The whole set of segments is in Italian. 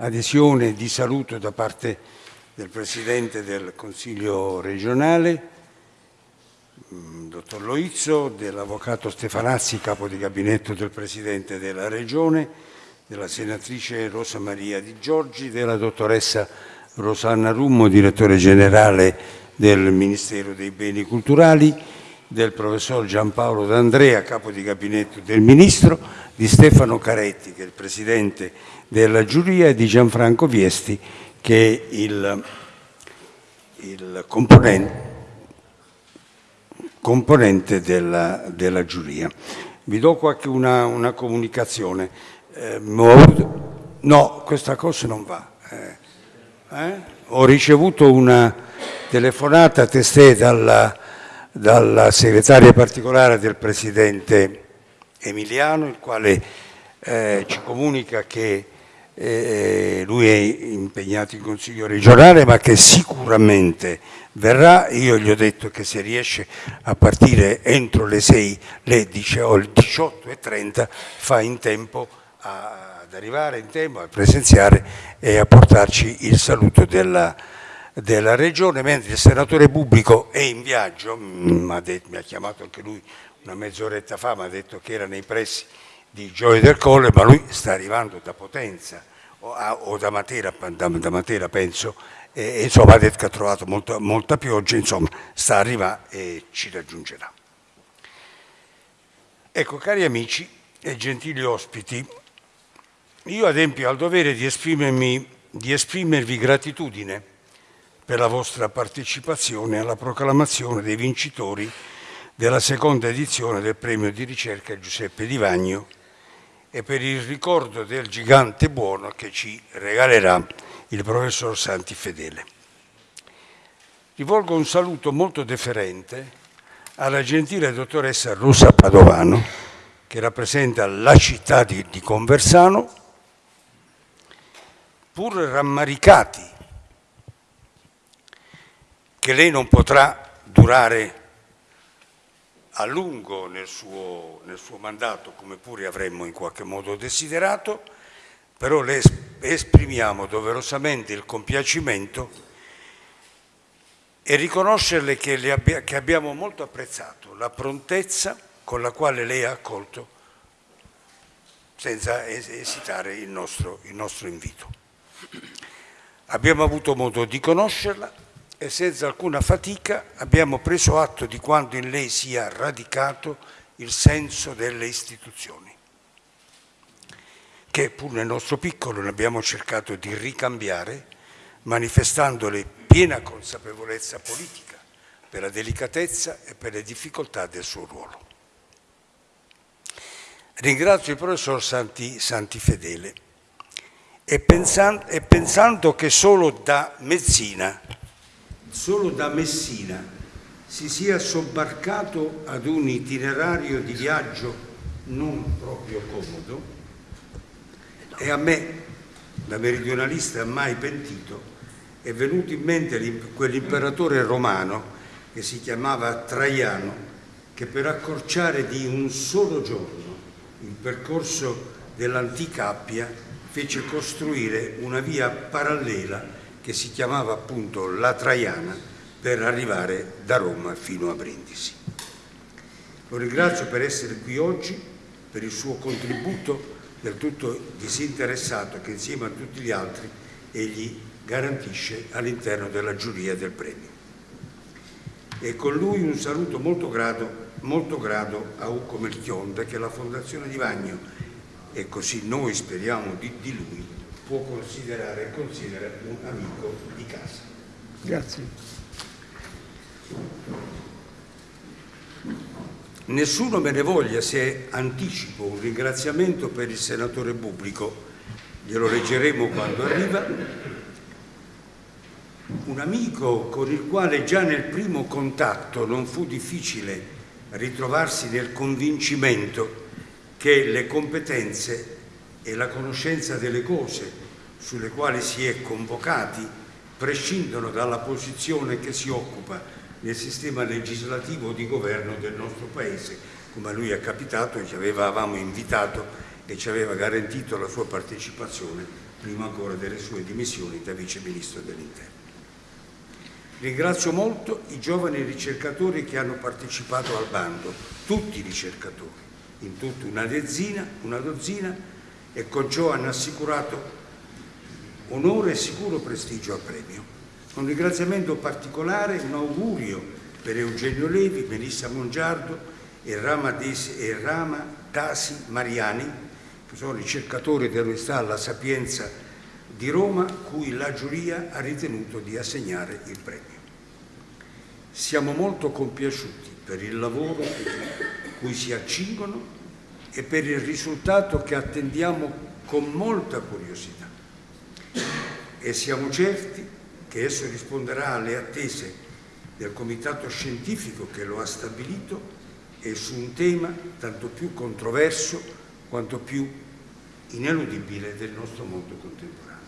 adesione di saluto da parte del Presidente del Consiglio regionale, mm, dottor Loizzo, dell'Avvocato Stefanazzi, capo di gabinetto del Presidente della Regione, della Senatrice Rosa Maria Di Giorgi, della Dottoressa Rosanna Rummo, Direttore Generale del Ministero dei Beni Culturali, del Professor Giampaolo D'Andrea, capo di gabinetto del Ministro, di Stefano Caretti, che è il Presidente della giuria, e di Gianfranco Viesti, che è il, il componente, componente della, della, giuria. Vi do qualche una, una comunicazione. Eh, no, questa cosa non va. Eh, eh? Ho ricevuto una telefonata testé dalla, dalla segretaria particolare del Presidente Emiliano, il quale eh, ci comunica che eh, lui è impegnato in Consiglio regionale ma che sicuramente verrà, io gli ho detto che se riesce a partire entro le 6, le 18.30 fa in tempo a, ad arrivare in tempo a presenziare e a portarci il saluto della, della regione, mentre il senatore pubblico è in viaggio, mi ha, detto, mi ha chiamato anche lui una mezz'oretta fa, mi ha detto che era nei pressi di Gioia del Colle, ma lui sta arrivando da Potenza o, a, o da, Matera, da, da, Matera, penso, e, insomma ha detto che ha trovato molta, molta pioggia, insomma sta arrivando e ci raggiungerà. Ecco, cari amici e gentili ospiti, io adempio al dovere di, di esprimervi gratitudine per la vostra partecipazione alla proclamazione dei vincitori della seconda edizione del premio di ricerca Giuseppe Di Vagno e per il ricordo del gigante buono che ci regalerà il professor Santi Fedele. Rivolgo un saluto molto deferente alla gentile dottoressa Rosa Padovano, che rappresenta la città di, di Conversano, pur rammaricati che lei non potrà durare a lungo nel suo, nel suo mandato, come pure avremmo in qualche modo desiderato, però le esprimiamo doverosamente il compiacimento e riconoscerle che, abbia, che abbiamo molto apprezzato la prontezza con la quale lei ha accolto senza esitare il nostro, il nostro invito. Abbiamo avuto modo di conoscerla e senza alcuna fatica abbiamo preso atto di quanto in lei sia radicato il senso delle istituzioni, che pur nel nostro piccolo ne abbiamo cercato di ricambiare, manifestandole piena consapevolezza politica per la delicatezza e per le difficoltà del suo ruolo. Ringrazio il professor Santi, Santi Fedele e pensando, e pensando che solo da Mezzina solo da Messina si sia sobbarcato ad un itinerario di viaggio non proprio comodo e a me, da meridionalista mai pentito, è venuto in mente quell'imperatore romano che si chiamava Traiano, che per accorciare di un solo giorno il percorso dell'antica Appia fece costruire una via parallela che si chiamava appunto La Traiana per arrivare da Roma fino a Brindisi. Lo ringrazio per essere qui oggi, per il suo contributo del tutto disinteressato che insieme a tutti gli altri egli garantisce all'interno della giuria del premio. E con lui un saluto molto grado, molto grado a Ucco Melchionda che la Fondazione di Vagno, e così noi speriamo di, di lui, può considerare e considera un amico di casa. Grazie. Nessuno me ne voglia se anticipo un ringraziamento per il senatore Pubblico, glielo leggeremo quando arriva, un amico con il quale già nel primo contatto non fu difficile ritrovarsi nel convincimento che le competenze e la conoscenza delle cose sulle quali si è convocati prescindono dalla posizione che si occupa nel sistema legislativo di governo del nostro Paese, come a lui è capitato, ci avevamo invitato e ci aveva garantito la sua partecipazione prima ancora delle sue dimissioni da Vice Ministro dell'Interno. Ringrazio molto i giovani ricercatori che hanno partecipato al bando, tutti i ricercatori, in tutta una dozzina, una dozzina e con ciò hanno assicurato onore e sicuro prestigio al premio. Un ringraziamento particolare, un augurio per Eugenio Levi, Melissa Mongiardo e Rama, Desi, e Rama Tasi Mariani, che sono ricercatori dell'Università alla Sapienza di Roma, cui la giuria ha ritenuto di assegnare il premio. Siamo molto compiaciuti per il lavoro cui si accingono e per il risultato che attendiamo con molta curiosità. E siamo certi che esso risponderà alle attese del comitato scientifico che lo ha stabilito e su un tema tanto più controverso quanto più ineludibile del nostro mondo contemporaneo.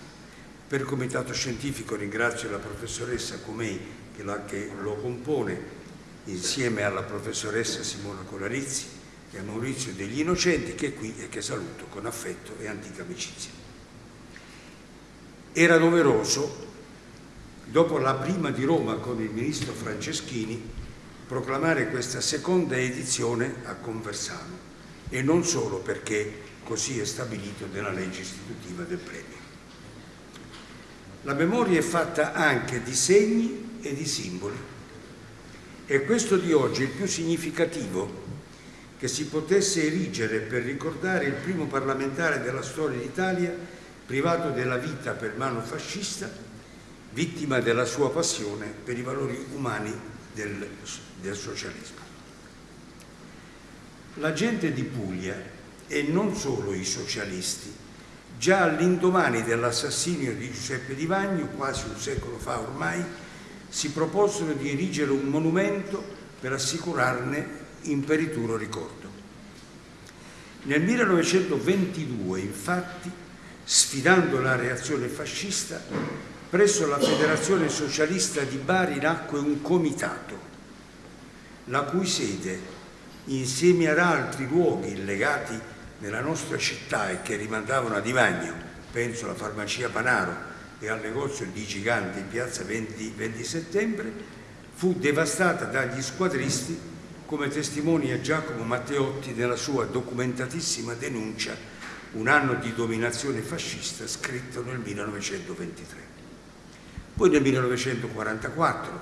Per il comitato scientifico ringrazio la professoressa Comei che, la, che lo compone insieme alla professoressa Simona Colarizzi e a Maurizio degli Innocenti che è qui e che saluto con affetto e antica amicizia. Era doveroso, dopo la prima di Roma con il ministro Franceschini, proclamare questa seconda edizione a Conversano e non solo perché così è stabilito nella legge istitutiva del premio. La memoria è fatta anche di segni e di simboli. E questo di oggi è il più significativo che si potesse erigere per ricordare il primo parlamentare della storia d'Italia privato della vita per mano fascista, vittima della sua passione per i valori umani del, del socialismo. La gente di Puglia, e non solo i socialisti, Già all'indomani dell'assassinio di Giuseppe Di Vagno, quasi un secolo fa ormai, si proposero di erigere un monumento per assicurarne imperituro ricordo. Nel 1922, infatti, sfidando la reazione fascista, presso la Federazione Socialista di Bari nacque un comitato, la cui sede, insieme ad altri luoghi legati nella nostra città e che rimandavano a Divagno, penso alla farmacia Panaro e al negozio di Giganti in piazza 20, 20 settembre, fu devastata dagli squadristi come testimonia Giacomo Matteotti nella sua documentatissima denuncia Un anno di dominazione fascista scritto nel 1923. Poi nel 1944,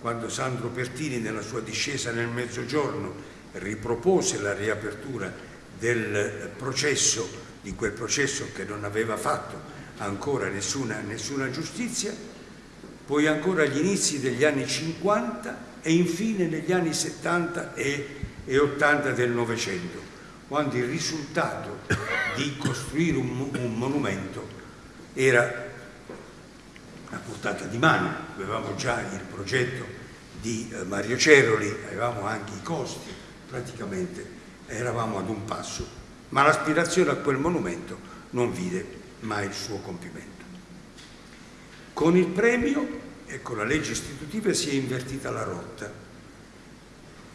quando Sandro Pertini nella sua discesa nel Mezzogiorno ripropose la riapertura del processo, di quel processo che non aveva fatto ancora nessuna, nessuna giustizia, poi ancora agli inizi degli anni 50 e infine negli anni 70 e, e 80 del Novecento, quando il risultato di costruire un, un monumento era a portata di mano. Avevamo già il progetto di eh, Mario Ceroli, avevamo anche i costi praticamente eravamo ad un passo, ma l'aspirazione a quel monumento non vide mai il suo compimento. Con il premio e con la legge istitutiva si è invertita la rotta,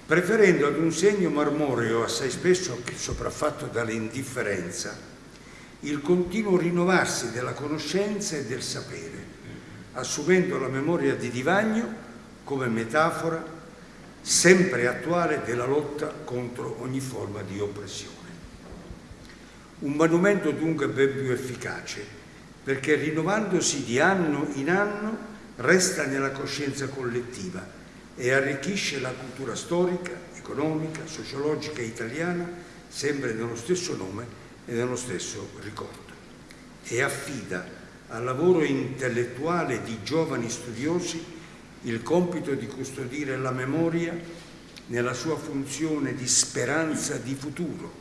preferendo ad un segno marmoreo assai spesso sopraffatto dall'indifferenza il continuo rinnovarsi della conoscenza e del sapere, assumendo la memoria di Divagno come metafora sempre attuale della lotta contro ogni forma di oppressione. Un monumento dunque ben più efficace, perché rinnovandosi di anno in anno resta nella coscienza collettiva e arricchisce la cultura storica, economica, sociologica italiana, sempre nello stesso nome e nello stesso ricordo. E affida al lavoro intellettuale di giovani studiosi il compito di custodire la memoria nella sua funzione di speranza di futuro,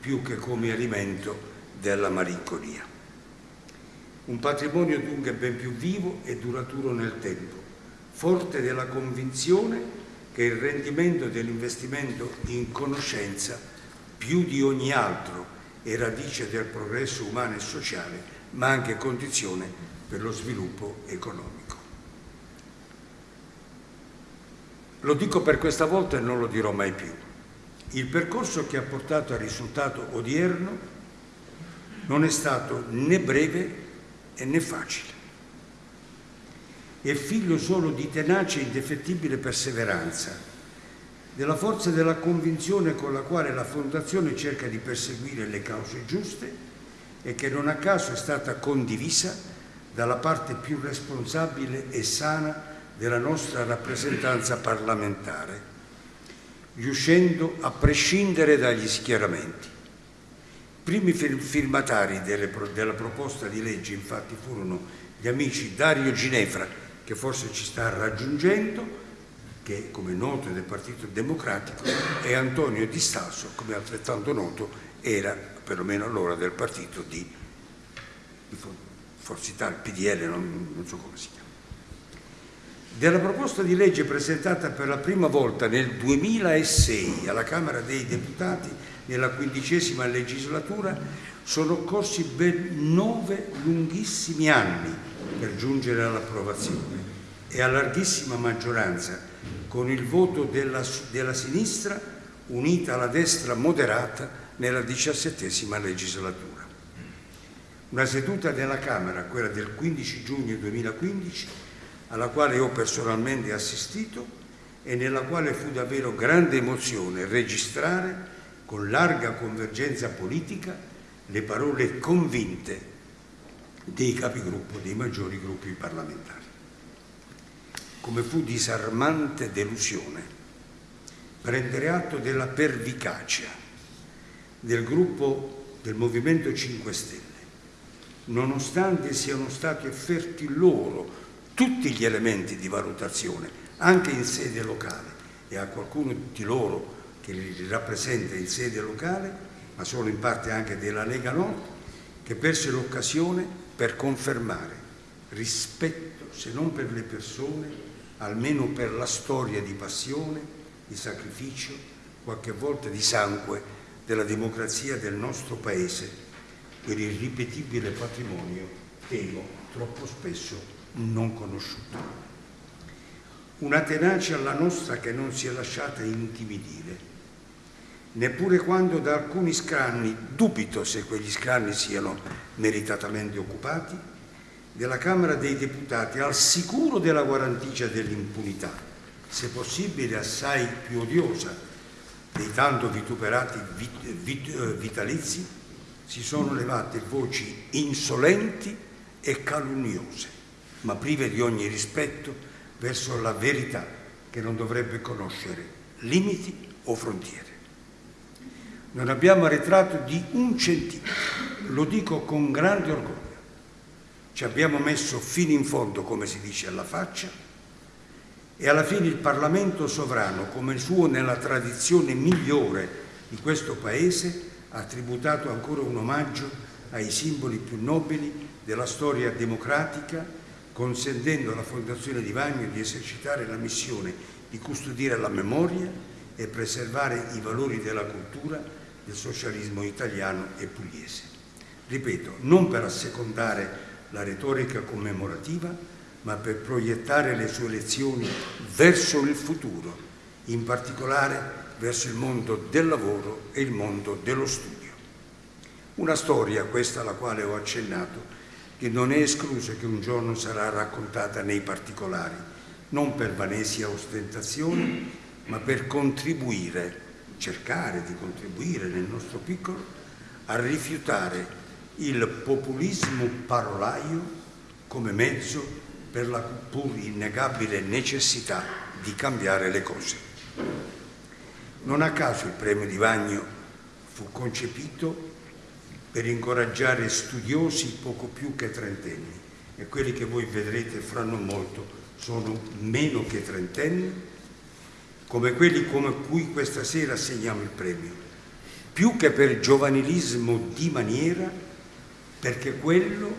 più che come alimento della malinconia. Un patrimonio dunque ben più vivo e duraturo nel tempo, forte della convinzione che il rendimento dell'investimento in conoscenza, più di ogni altro, è radice del progresso umano e sociale, ma anche condizione per lo sviluppo economico. Lo dico per questa volta e non lo dirò mai più. Il percorso che ha portato al risultato odierno non è stato né breve né facile. È figlio solo di tenace e indefettibile perseveranza, della forza della convinzione con la quale la Fondazione cerca di perseguire le cause giuste e che non a caso è stata condivisa dalla parte più responsabile e sana della nostra rappresentanza parlamentare, riuscendo a prescindere dagli schieramenti. Primi firmatari delle, della proposta di legge infatti furono gli amici Dario Ginefra, che forse ci sta raggiungendo, che come noto è del Partito Democratico, e Antonio Di Stasso, come altrettanto noto, era perlomeno allora del partito di, di Forza Italia, PDL, non, non so come si chiama. Della proposta di legge presentata per la prima volta nel 2006 alla Camera dei Deputati nella quindicesima legislatura sono occorsi ben nove lunghissimi anni per giungere all'approvazione e a larghissima maggioranza con il voto della, della sinistra unita alla destra moderata nella diciassettesima legislatura. Una seduta della Camera, quella del 15 giugno 2015, alla quale ho personalmente assistito e nella quale fu davvero grande emozione registrare con larga convergenza politica le parole convinte dei capigruppo dei maggiori gruppi parlamentari. Come fu disarmante delusione prendere atto della pervicacia del gruppo del Movimento 5 Stelle, nonostante siano stati offerti loro tutti gli elementi di valutazione, anche in sede locale, e a qualcuno di loro che li rappresenta in sede locale, ma solo in parte anche della Lega Nord, che perse l'occasione per confermare rispetto, se non per le persone, almeno per la storia di passione, di sacrificio, qualche volta di sangue della democrazia del nostro Paese, quell'irripetibile patrimonio, temo, troppo spesso non conosciuto. Una tenacia alla nostra che non si è lasciata intimidire, neppure quando da alcuni scranni, dubito se quegli scranni siano meritatamente occupati, della Camera dei Deputati al sicuro della guarentigia dell'impunità, se possibile assai più odiosa dei tanto vituperati vit, vit, eh, vitalizi, si sono levate voci insolenti e calunniose ma prive di ogni rispetto verso la verità che non dovrebbe conoscere limiti o frontiere. Non abbiamo arretrato di un centimetro, lo dico con grande orgoglio. Ci abbiamo messo fino in fondo, come si dice, alla faccia e alla fine il Parlamento sovrano, come il suo nella tradizione migliore di questo Paese, ha tributato ancora un omaggio ai simboli più nobili della storia democratica consentendo alla Fondazione di Vagno di esercitare la missione di custodire la memoria e preservare i valori della cultura del socialismo italiano e pugliese. Ripeto, non per assecondare la retorica commemorativa, ma per proiettare le sue lezioni verso il futuro, in particolare verso il mondo del lavoro e il mondo dello studio. Una storia, questa alla quale ho accennato, che non è escluso che un giorno sarà raccontata nei particolari, non per vanesia ostentazione, ma per contribuire, cercare di contribuire nel nostro piccolo, a rifiutare il populismo parolaio come mezzo per la pur innegabile necessità di cambiare le cose. Non a caso il premio di Vagno fu concepito per incoraggiare studiosi poco più che trentenni e quelli che voi vedrete fra non molto sono meno che trentenni, come quelli come cui questa sera assegniamo il premio, più che per giovanilismo di maniera, perché quello,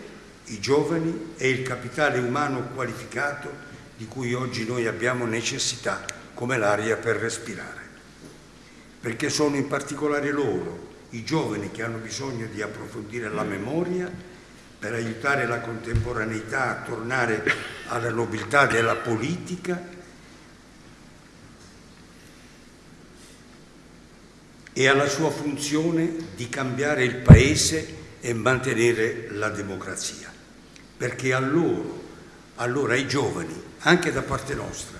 i giovani, è il capitale umano qualificato di cui oggi noi abbiamo necessità come l'aria per respirare, perché sono in particolare loro i giovani che hanno bisogno di approfondire la memoria per aiutare la contemporaneità a tornare alla nobiltà della politica e alla sua funzione di cambiare il Paese e mantenere la democrazia. perché a loro, allora ai giovani, anche da parte nostra,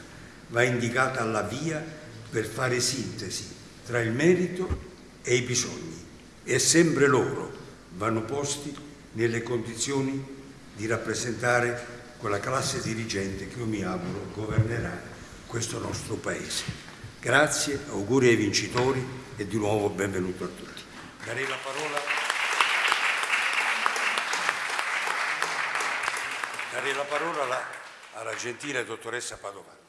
va indicata la via per fare sintesi tra il merito e i bisogni e sempre loro vanno posti nelle condizioni di rappresentare quella classe dirigente che io mi auguro governerà questo nostro Paese. Grazie, auguri ai vincitori e di nuovo benvenuto a tutti. Darei la parola, darei la parola alla, alla gentile dottoressa Padovani.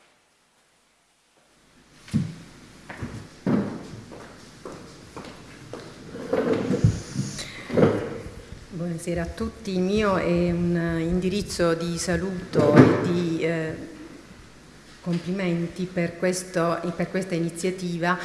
Buonasera a tutti, il mio è un indirizzo di saluto e di eh, complimenti per, questo, per, questa iniziativa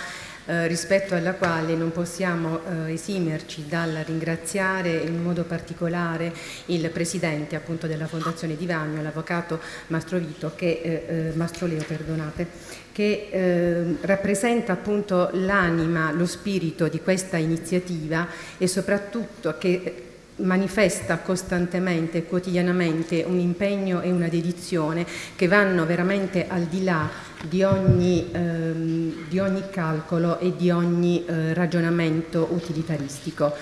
eh, rispetto alla quale non possiamo eh, esimerci dal ringraziare in modo particolare il Presidente appunto della Fondazione Di Vagno, l'Avvocato Mastrovito, che, eh, eh, Mastroleo, perdonate, che eh, rappresenta appunto l'anima, lo spirito di questa iniziativa e soprattutto che manifesta costantemente e quotidianamente un impegno e una dedizione che vanno veramente al di là di ogni, ehm, di ogni calcolo e di ogni eh, ragionamento utilitaristico.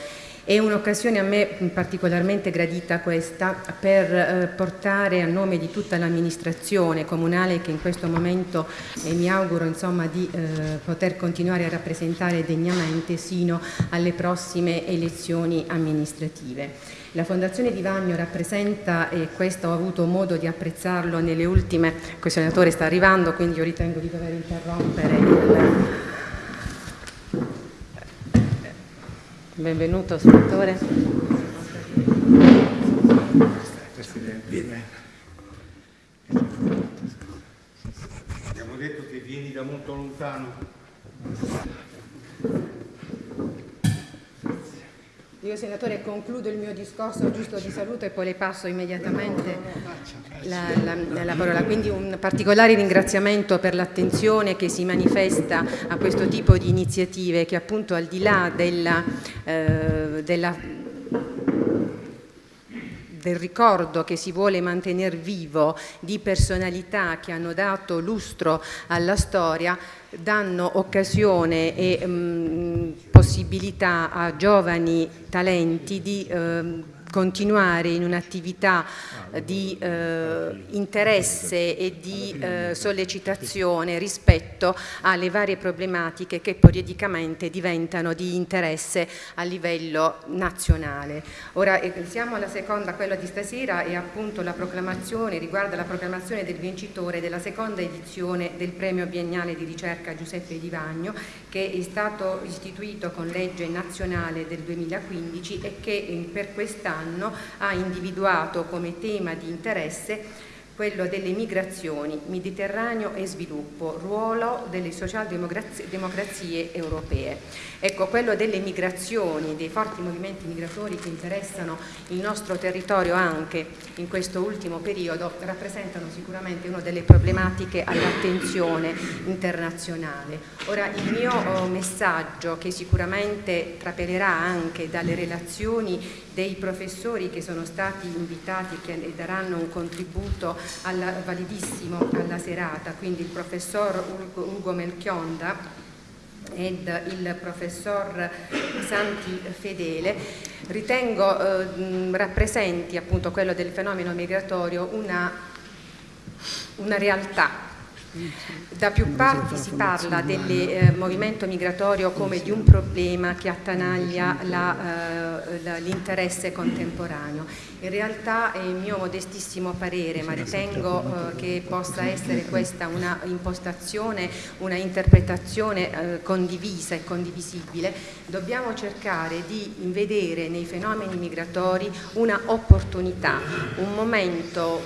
È un'occasione a me particolarmente gradita questa per eh, portare a nome di tutta l'amministrazione comunale che in questo momento eh, mi auguro insomma, di eh, poter continuare a rappresentare degnamente sino alle prossime elezioni amministrative. La Fondazione Di Vagno rappresenta, e questo ho avuto modo di apprezzarlo nelle ultime, il senatore sta arrivando quindi io ritengo di dover interrompere il Benvenuto. Vieni. Abbiamo detto che vieni da molto lontano. Io senatore concludo il mio discorso giusto di saluto e poi le passo immediatamente la, la, la, parola. Quindi un particolare ringraziamento per l'attenzione che si manifesta a questo tipo di iniziative che appunto al di là della, eh, della del ricordo che si vuole mantenere vivo di personalità che hanno dato lustro alla storia, danno occasione e mh, mm, possibilità a giovani talenti di eh, continuare in un'attività di eh, interesse e di eh, sollecitazione rispetto alle varie problematiche che periodicamente diventano di interesse a livello nazionale. Ora eh, siamo alla seconda, quella di stasera e appunto la proclamazione, riguarda la proclamazione del vincitore della seconda edizione del premio biennale di ricerca Giuseppe Di Vagno che è stato istituito con legge nazionale del 2015 e che per quest'anno ha individuato come tema tema di interesse quello delle migrazioni, Mediterraneo e sviluppo, ruolo delle socialdemocrazie europee. Ecco, quello delle migrazioni, dei forti movimenti migratori che interessano il nostro territorio anche in questo ultimo periodo, rappresentano sicuramente una delle problematiche all'attenzione internazionale. Ora, il mio oh, messaggio, che sicuramente trapelerà anche dalle relazioni dei professori che sono stati invitati e che daranno un contributo alla, validissimo alla serata, quindi il professor Ugo Melchionda ed il professor Santi Fedele, ritengo eh, rappresenti appunto quello del fenomeno migratorio una, una realtà da più parti si parla del eh, movimento migratorio come di un problema che attanaglia eh, l'interesse contemporaneo. In realtà è il mio modestissimo parere, ma ritengo eh, che possa essere questa una impostazione, una interpretazione eh, condivisa e condivisibile, dobbiamo cercare di vedere nei fenomeni migratori una opportunità, un momento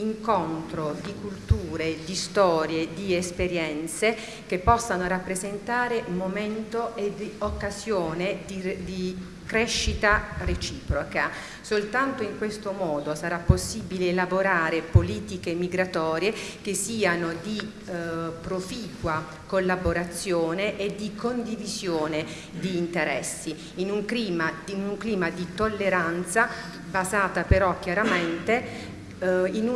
incontro di culture, di storie, di esperienze che possano rappresentare momento e di occasione di, di crescita reciproca. Soltanto in questo modo sarà possibile elaborare politiche migratorie che siano di eh, proficua collaborazione e di condivisione di interessi in un clima, in un clima di tolleranza basata però chiaramente in,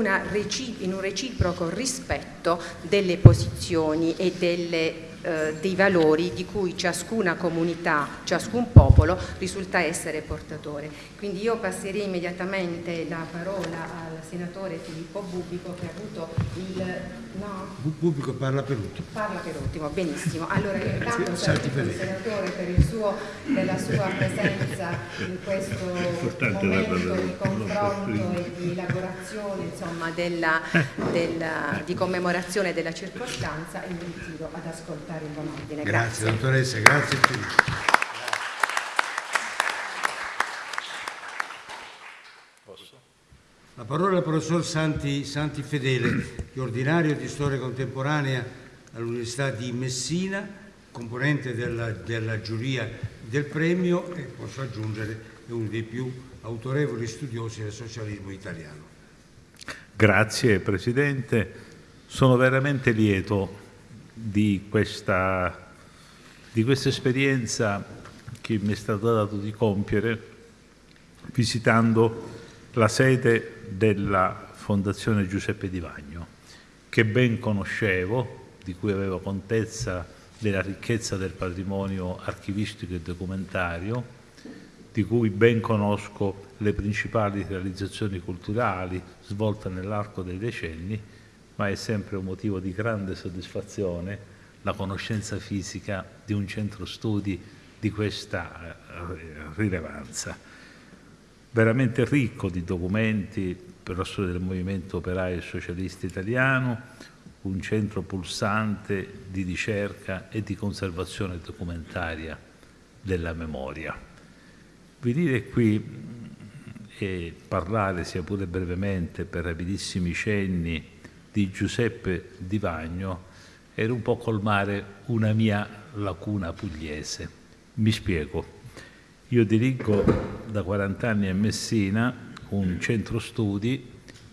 in, un reciproco rispetto delle posizioni e delle eh, dei valori di cui ciascuna comunità, ciascun popolo risulta essere portatore. Quindi io passerei immediatamente la parola al senatore Filippo Bubico che ha avuto il... No? Bubico parla per ultimo. Parla per ultimo, benissimo. Allora io intanto saluto il senatore per, suo, per, la sua presenza in questo momento di confronto e di elaborazione insomma, della, della, di commemorazione della circostanza e mi invito ad ascoltare in buon ordine. Grazie, grazie. dottoressa, grazie a tutti. La parola al professor Santi, Santi Fedele, ordinario di storia contemporanea all'Università di Messina, componente della, della giuria del premio e posso aggiungere è uno dei più autorevoli studiosi del socialismo italiano. Grazie Presidente, sono veramente lieto di questa, di questa esperienza che mi è stato dato di compiere visitando la sede della Fondazione Giuseppe Di Vagno, che ben conoscevo, di cui avevo contezza della ricchezza del patrimonio archivistico e documentario, di cui ben conosco le principali realizzazioni culturali svolte nell'arco dei decenni ma è sempre un motivo di grande soddisfazione la conoscenza fisica di un centro studi di questa eh, rilevanza. Veramente ricco di documenti per la storia del movimento operaio e socialista italiano, un centro pulsante di ricerca e di conservazione documentaria della memoria. Venire qui e parlare, sia pure brevemente, per rapidissimi cenni, di Giuseppe Di Vagno era un po' colmare una mia lacuna pugliese. Mi spiego. Io dirigo da 40 anni a Messina un centro studi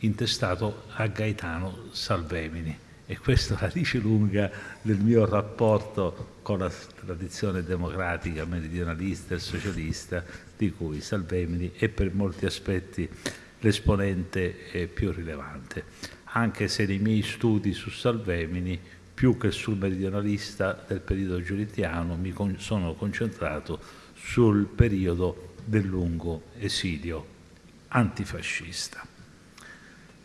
intestato a Gaetano Salvemini e questa la radice lunga del mio rapporto con la tradizione democratica, meridionalista e socialista di cui Salvemini è per molti aspetti l'esponente eh, più rilevante. Anche se nei miei studi su Salvemini, più che sul meridionalista del periodo giuliziano, mi sono concentrato sul periodo del lungo esilio antifascista.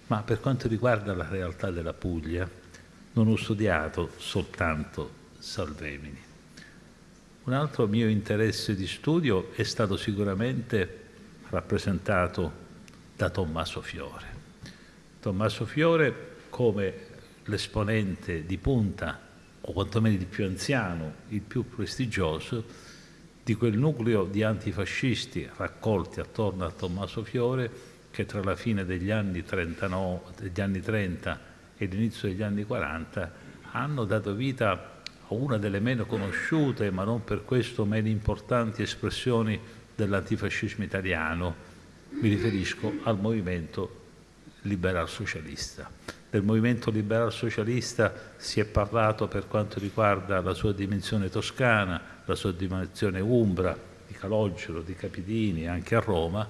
Ma per quanto riguarda la realtà della Puglia, non ho studiato soltanto Salvemini. Un altro mio interesse di studio è stato sicuramente rappresentato da Tommaso Fiore. Tommaso Fiore come l'esponente di punta, o quantomeno il più anziano, il più prestigioso, di quel nucleo di antifascisti raccolti attorno a Tommaso Fiore che tra la fine degli anni, 39, degli anni 30 e l'inizio degli anni 40 hanno dato vita a una delle meno conosciute, ma non per questo meno importanti espressioni dell'antifascismo italiano. Mi riferisco al movimento liberal socialista. Del movimento liberal socialista si è parlato per quanto riguarda la sua dimensione toscana, la sua dimensione umbra, di Calogero, di Capitini, anche a Roma,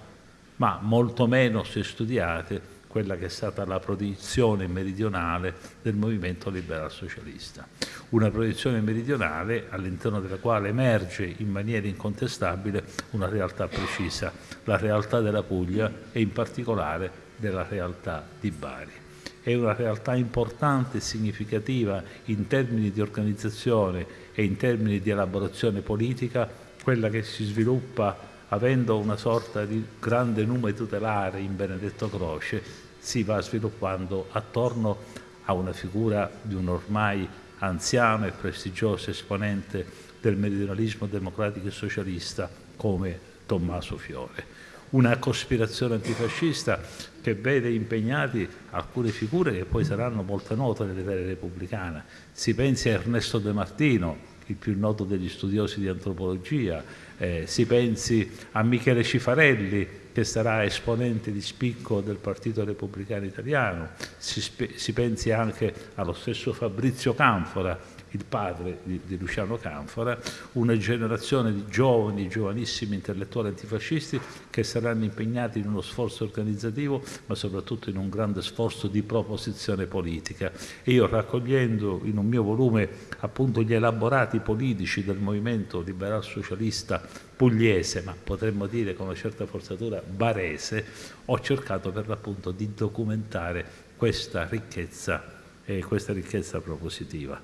ma molto meno è studiate quella che è stata la produzione meridionale del movimento liberal socialista. Una produzione meridionale all'interno della quale emerge in maniera incontestabile una realtà precisa, la realtà della Puglia e in particolare della realtà di Bari. È una realtà importante e significativa in termini di organizzazione e in termini di elaborazione politica, quella che si sviluppa avendo una sorta di grande nume tutelare in Benedetto Croce, si va sviluppando attorno a una figura di un ormai anziano e prestigioso esponente del meridionalismo democratico e socialista come Tommaso Fiore. Una cospirazione antifascista che vede impegnati alcune figure che poi saranno molto note nell'era repubblicana. Si pensi a Ernesto De Martino, il più noto degli studiosi di antropologia, Eh, si pensi a Michele Cifarelli, che sarà esponente di spicco del Partito Repubblicano Italiano, si, si pensi anche allo stesso Fabrizio Canfora, il padre di, di, Luciano Canfora, una generazione di giovani, giovanissimi intellettuali antifascisti che saranno impegnati in uno sforzo organizzativo, ma soprattutto in un grande sforzo di proposizione politica. E io raccogliendo in un mio volume appunto gli elaborati politici del movimento liberal socialista pugliese, ma potremmo dire con una certa forzatura barese, ho cercato per l'appunto di documentare questa ricchezza e questa ricchezza propositiva.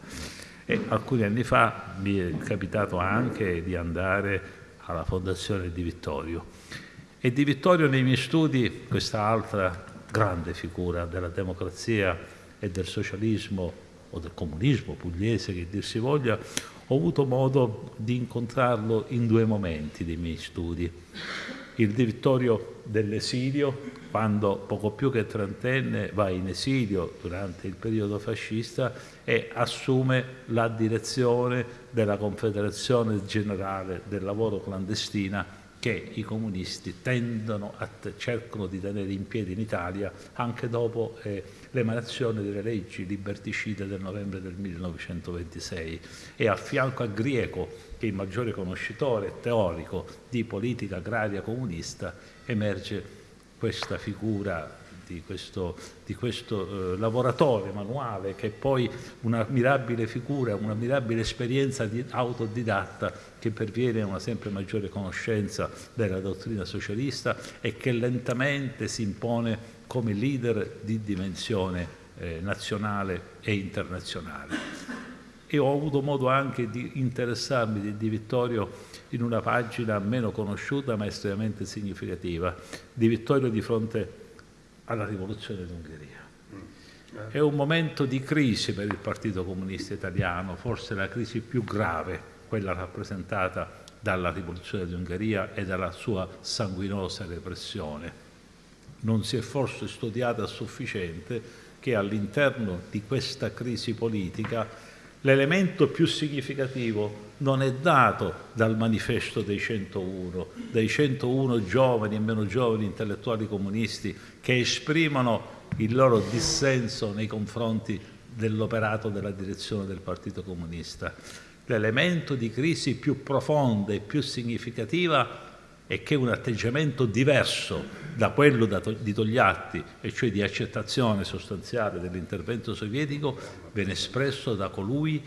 E alcuni anni fa mi è capitato anche di andare alla Fondazione di Vittorio. E di Vittorio nei miei studi, questa altra grande figura della democrazia e del socialismo o del comunismo pugliese che dir si voglia, ho avuto modo di incontrarlo in due momenti dei miei studi. Il Di Vittorio dell'esilio, quando poco più che trentenne va in esilio durante il periodo fascista e assume la direzione della Confederazione Generale del Lavoro Clandestina che i comunisti cercano di tenere in piedi in Italia anche dopo eh, l'emanazione delle leggi liberticide del novembre del 1926 e a fianco a Grieco che è il maggiore conoscitore teorico di politica agraria comunista emerge questa figura di questo, di questo eh, lavoratore manuale che è poi una mirabile figura, una mirabile esperienza di autodidatta che perviene a una sempre maggiore conoscenza della dottrina socialista e che lentamente si impone come leader di dimensione eh, nazionale e internazionale. E ho avuto modo anche di interessarmi di, di Vittorio in una pagina meno conosciuta ma estremamente significativa, di Vittorio di fronte alla rivoluzione d'Ungheria. È un momento di crisi per il Partito Comunista Italiano, forse la crisi più grave, quella rappresentata dalla rivoluzione d'Ungheria e dalla sua sanguinosa repressione. Non si è forse studiata a sufficiente che all'interno di questa crisi politica L'elemento più significativo non è dato dal manifesto dei 101, dei 101 giovani e meno giovani intellettuali comunisti che esprimono il loro dissenso nei confronti dell'operato della direzione del Partito Comunista. L'elemento di crisi più profonda e più significativa è che un atteggiamento diverso da quello di Togliatti, e cioè di accettazione sostanziale dell'intervento sovietico, viene espresso da colui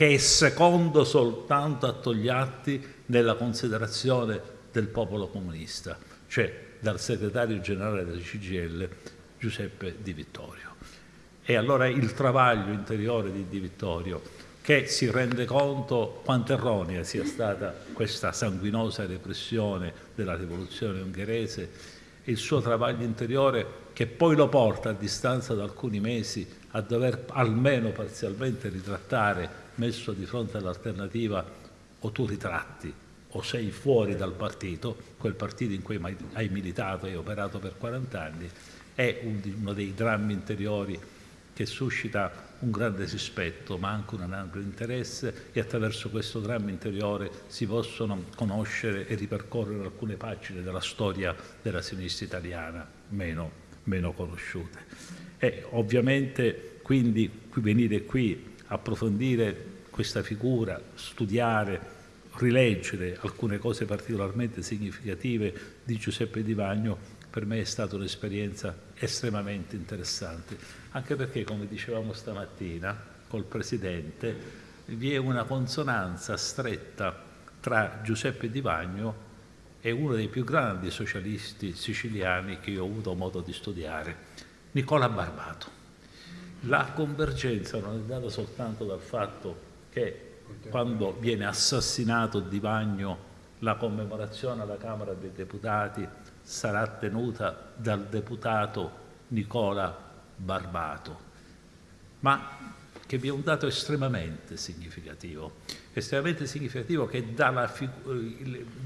che è secondo soltanto a Togliatti nella considerazione del popolo comunista, cioè dal segretario generale della CGL Giuseppe Di Vittorio. E allora il travaglio interiore di Di Vittorio che si rende conto quanto erronea sia stata questa sanguinosa repressione della rivoluzione ungherese il suo travaglio interiore che poi lo porta a distanza di alcuni mesi a dover almeno parzialmente ritrattare, messo di fronte all'alternativa o tu ritratti o sei fuori dal partito, quel partito in cui hai militato e operato per 40 anni, è uno dei drammi interiori che suscita un grande rispetto ma anche un ampio interesse e attraverso questo dramma interiore si possono conoscere e ripercorrere alcune pagine della storia della sinistra italiana meno, meno conosciute. E ovviamente quindi venire qui, approfondire questa figura, studiare, rileggere alcune cose particolarmente significative di Giuseppe Di Vagno per me è stata un'esperienza estremamente interessante, anche perché, come dicevamo stamattina col Presidente, vi è una consonanza stretta tra Giuseppe Di Vagno e uno dei più grandi socialisti siciliani che io ho avuto modo di studiare, Nicola Barbato. La convergenza non è data soltanto dal fatto che quando viene assassinato Di Vagno la commemorazione alla Camera dei Deputati sarà tenuta dal deputato Nicola Barbato, ma che vi è un dato estremamente significativo, estremamente significativo che dà, la,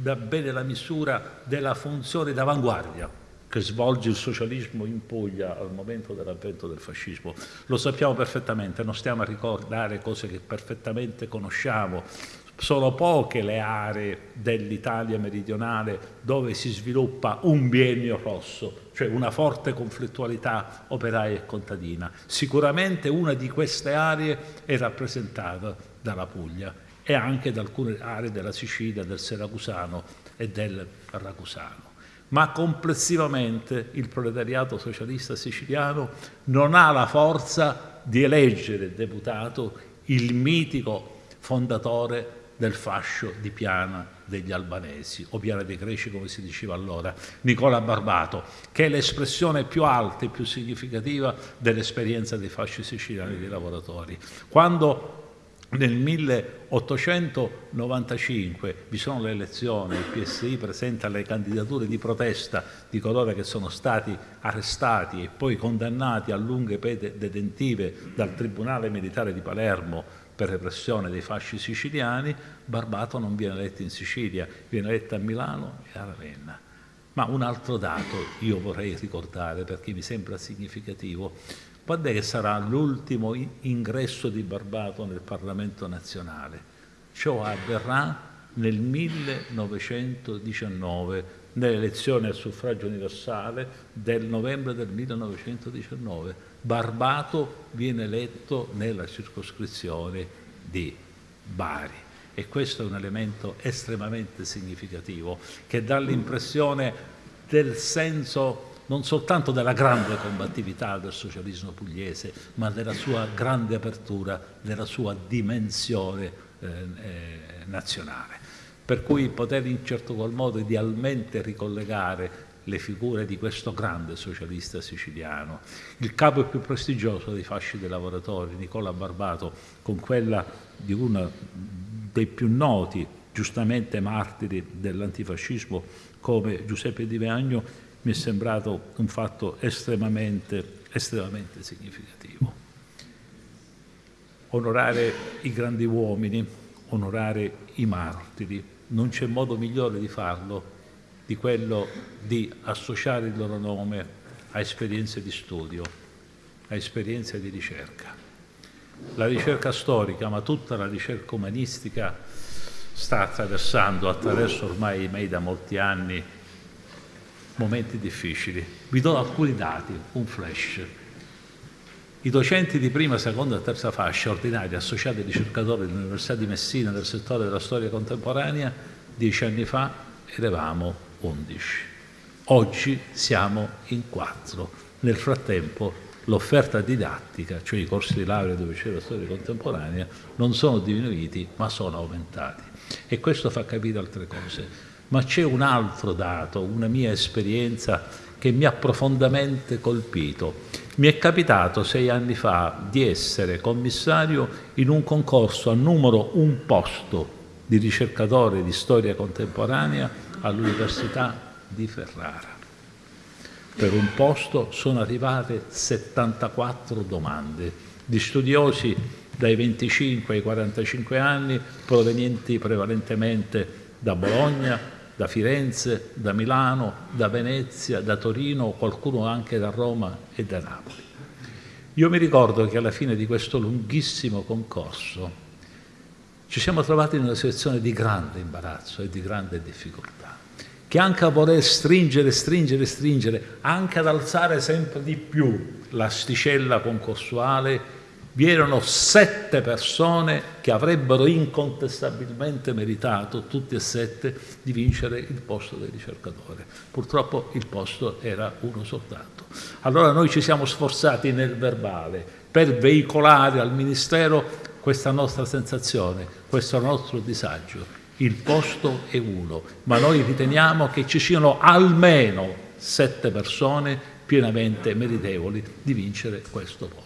dà bene la misura della funzione d'avanguardia che svolge il socialismo in Puglia al momento dell'avvento del fascismo. Lo sappiamo perfettamente, non stiamo a ricordare cose che perfettamente conosciamo, Sono poche le aree dell'Italia meridionale dove si sviluppa un biennio rosso, cioè una forte conflittualità operaia e contadina. Sicuramente una di queste aree è rappresentata dalla Puglia e anche da alcune aree della Sicilia, del Seracusano e del Ragusano. Ma complessivamente il proletariato socialista siciliano non ha la forza di eleggere deputato il mitico fondatore del fascio di Piana degli albanesi, o Piana dei Greci come si diceva allora, Nicola Barbato, che è l'espressione più alta e più significativa dell'esperienza dei fasci siciliani dei lavoratori. Quando nel 1895 vi sono le elezioni, il PSI presenta le candidature di protesta di coloro che sono stati arrestati e poi condannati a lunghe pene detentive dal Tribunale Militare di Palermo per repressione dei fasci siciliani, Barbato non viene eletto in Sicilia, viene eletto a Milano e a Ravenna. Ma un altro dato io vorrei ricordare perché mi sembra significativo. Quando è che sarà l'ultimo ingresso di Barbato nel Parlamento nazionale? Ciò avverrà nel 1919, nelle elezioni al suffragio universale del novembre del 1919 Barbato viene eletto nella circoscrizione di Bari e questo è un elemento estremamente significativo che dà l'impressione del senso non soltanto della grande combattività del socialismo pugliese, ma della sua grande apertura, della sua dimensione eh, eh, nazionale. Per cui poter in certo qual modo idealmente ricollegare le figure di questo grande socialista siciliano. Il capo più prestigioso dei fasci dei lavoratori, Nicola Barbato, con quella di uno dei più noti, giustamente martiri dell'antifascismo come Giuseppe Di Vagno, mi è sembrato un fatto estremamente, estremamente significativo. Onorare i grandi uomini, onorare i martiri, non c'è modo migliore di farlo di quello di associare il loro nome a esperienze di studio, a esperienze di ricerca. La ricerca storica, ma tutta la ricerca umanistica sta attraversando attraverso ormai miei da molti anni momenti difficili. Vi do alcuni dati, un flash. I docenti di prima, seconda e terza fascia, ordinari, associati e ricercatori dell'Università di Messina del settore della storia contemporanea, dieci anni fa eravamo 11. Oggi siamo in 4. Nel frattempo l'offerta didattica, cioè i corsi di laurea dove c'è la storia contemporanea, non sono diminuiti ma sono aumentati. E questo fa capire altre cose. Ma c'è un altro dato, una mia esperienza che mi ha profondamente colpito. Mi è capitato sei anni fa di essere commissario in un concorso a numero un posto di ricercatore di storia contemporanea all'Università di Ferrara. Per un posto sono arrivate 74 domande di studiosi dai 25 ai 45 anni provenienti prevalentemente da Bologna, da Firenze, da Milano, da Venezia, da Torino, qualcuno anche da Roma e da Napoli. Io mi ricordo che alla fine di questo lunghissimo concorso ci siamo trovati in una situazione di grande imbarazzo e di grande difficoltà che anche a voler stringere, stringere, stringere, anche ad alzare sempre di più l'asticella concorsuale, vi erano sette persone che avrebbero incontestabilmente meritato, tutti e sette, di vincere il posto del ricercatore. Purtroppo il posto era uno soltanto. Allora noi ci siamo sforzati nel verbale per veicolare al Ministero questa nostra sensazione, questo nostro disagio il posto è uno, ma noi riteniamo che ci siano almeno sette persone pienamente meritevoli di vincere questo posto,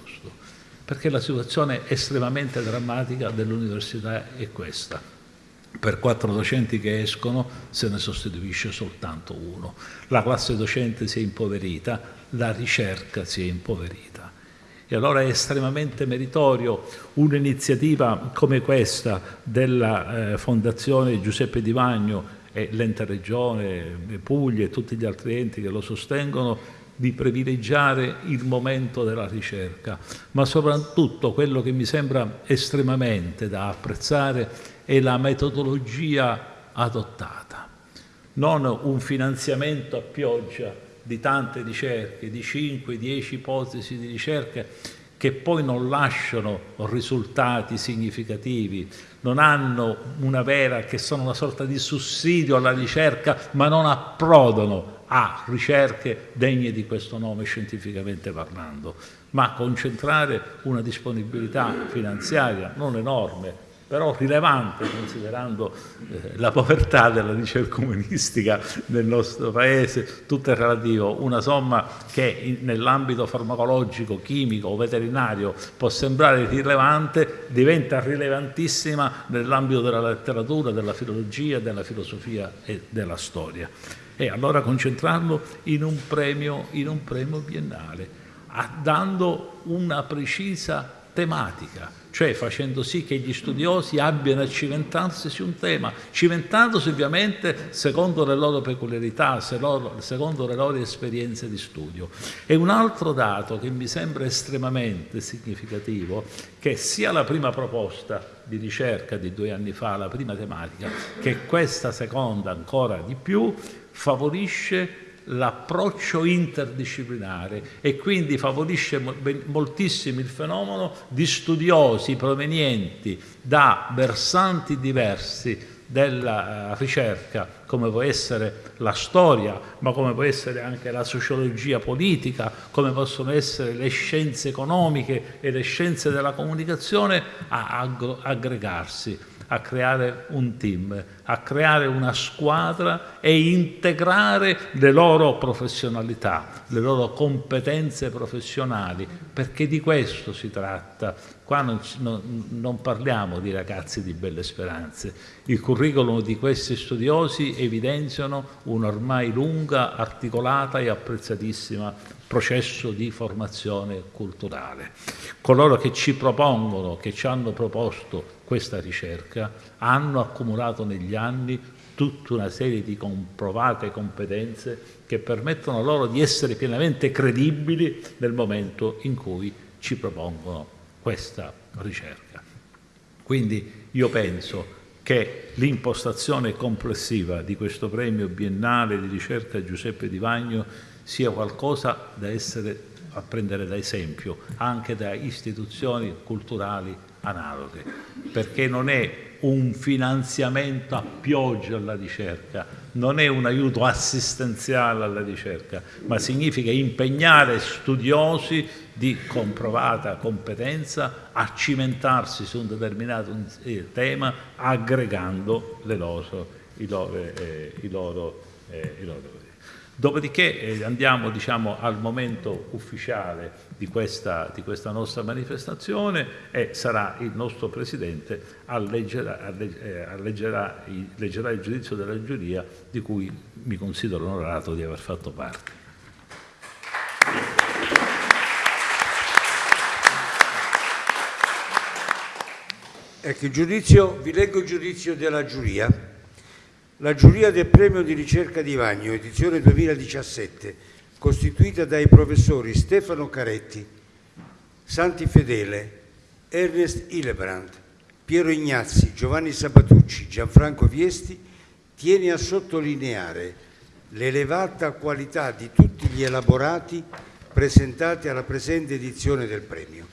perché la situazione estremamente drammatica dell'università è questa. Per quattro docenti che escono se ne sostituisce soltanto uno. La classe docente si è impoverita, la ricerca si è impoverita. E allora è estremamente meritorio un'iniziativa come questa della eh, Fondazione Giuseppe Di Vagno e l'ente Regione, Puglia e tutti gli altri enti che lo sostengono di privilegiare il momento della ricerca, ma soprattutto quello che mi sembra estremamente da apprezzare è la metodologia adottata. Non un finanziamento a pioggia di tante ricerche, di 5-10 ipotesi di ricerca che poi non lasciano risultati significativi, non hanno una vera, che sono una sorta di sussidio alla ricerca, ma non approdano a ricerche degne di questo nome scientificamente parlando, ma concentrare una disponibilità finanziaria non enorme, però rilevante considerando eh, la povertà della ricerca umanistica nel nostro paese, tutto è relativo, una somma che nell'ambito farmacologico, chimico o veterinario può sembrare rilevante, diventa rilevantissima nell'ambito della letteratura, della filologia, della filosofia e della storia. E allora concentrarlo in un premio, in un premio biennale, dando una precisa tematica, cioè facendo sì che gli studiosi abbiano a cimentarsi su un tema, cimentandosi ovviamente secondo le loro peculiarità, secondo le loro esperienze di studio. E un altro dato che mi sembra estremamente significativo, che sia la prima proposta di ricerca di due anni fa, la prima tematica, che questa seconda ancora di più, favorisce l'approccio interdisciplinare e quindi favorisce moltissimo il fenomeno di studiosi provenienti da versanti diversi della eh, ricerca, come può essere la storia, ma come può essere anche la sociologia politica, come possono essere le scienze economiche e le scienze della comunicazione, a aggregarsi a creare un team, a creare una squadra e integrare le loro professionalità, le loro competenze professionali, perché di questo si tratta. Qua non, non, non parliamo di ragazzi di belle speranze. Il curriculum di questi studiosi evidenziano un'ormai lunga, articolata e apprezzatissima processo di formazione culturale. Coloro che ci propongono, che ci hanno proposto questa ricerca, hanno accumulato negli anni tutta una serie di comprovate competenze che permettono loro di essere pienamente credibili nel momento in cui ci propongono questa ricerca. Quindi io penso che l'impostazione complessiva di questo premio biennale di ricerca Giuseppe Di Vagno sia qualcosa da essere a prendere da esempio anche da istituzioni culturali analoghe, perché non è un finanziamento a pioggia alla ricerca, non è un aiuto assistenziale alla ricerca, ma significa impegnare studiosi di comprovata competenza a cimentarsi su un determinato eh, tema aggregando loro, i loro, eh, i loro, eh, i loro Dopodiché eh, andiamo diciamo, al momento ufficiale di questa, di questa, nostra manifestazione e sarà il nostro Presidente a, leggere, a, eh, a leggerà, leggerà il giudizio della giuria di cui mi considero onorato di aver fatto parte. Ecco, giudizio, vi leggo il giudizio della giuria. La giuria del premio di ricerca di Vagno, edizione 2017, costituita dai professori Stefano Caretti, Santi Fedele, Ernest Hillebrand, Piero Ignazzi, Giovanni Sabatucci, Gianfranco Viesti, tiene a sottolineare l'elevata qualità di tutti gli elaborati presentati alla presente edizione del premio.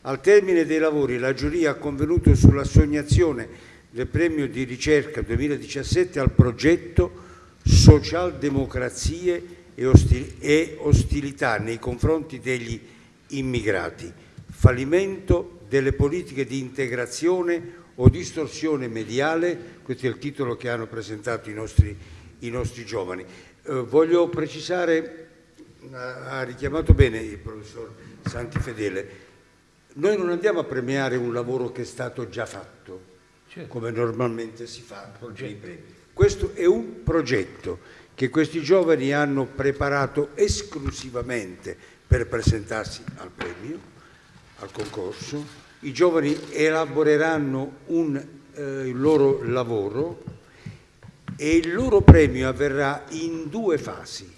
Al termine dei lavori la giuria ha convenuto sull'assegnazione del premio di ricerca 2017 al progetto Socialdemocrazie e, ostil ostilità nei confronti degli immigrati, fallimento delle politiche di integrazione o distorsione mediale, questo è il titolo che hanno presentato i nostri, i nostri giovani. Eh, voglio precisare, ha richiamato bene il professor Santifedele, noi non andiamo a premiare un lavoro che è stato già fatto, certo. come normalmente si fa nei premi. Questo è un progetto che questi giovani hanno preparato esclusivamente per presentarsi al premio, al concorso. I giovani elaboreranno un, eh, il loro lavoro e il loro premio avverrà in due fasi.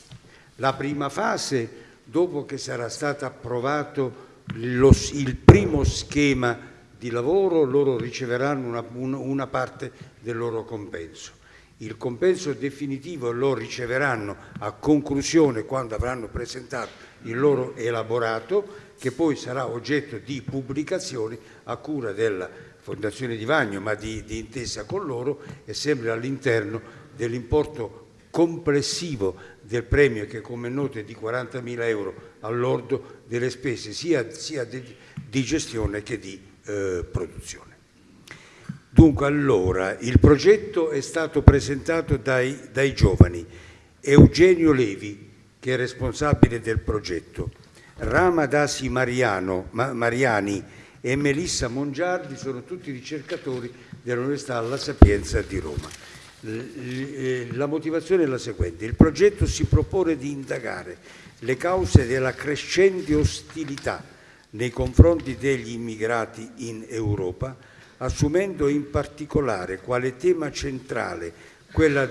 La prima fase, dopo che sarà stato approvato lo, il primo schema di lavoro loro riceveranno una, una, parte del loro compenso. Il compenso definitivo lo riceveranno a conclusione quando avranno presentato il loro elaborato che poi sarà oggetto di pubblicazione a cura della Fondazione di Vagno ma di, di intesa con loro e sempre all'interno dell'importo complessivo del premio che come noto è di 40.000 euro all'ordo delle spese sia, sia di, di, gestione che di eh, produzione. Dunque allora il progetto è stato presentato dai, dai giovani, Eugenio Levi che è responsabile del progetto, Rama Dasi Mariano, Ma, Mariani e Melissa Mongiardi sono tutti ricercatori dell'Università La Sapienza di Roma. Eh, la motivazione è la seguente, il progetto si propone di indagare le cause della crescente ostilità nei confronti degli immigrati in Europa, assumendo in particolare quale tema centrale quella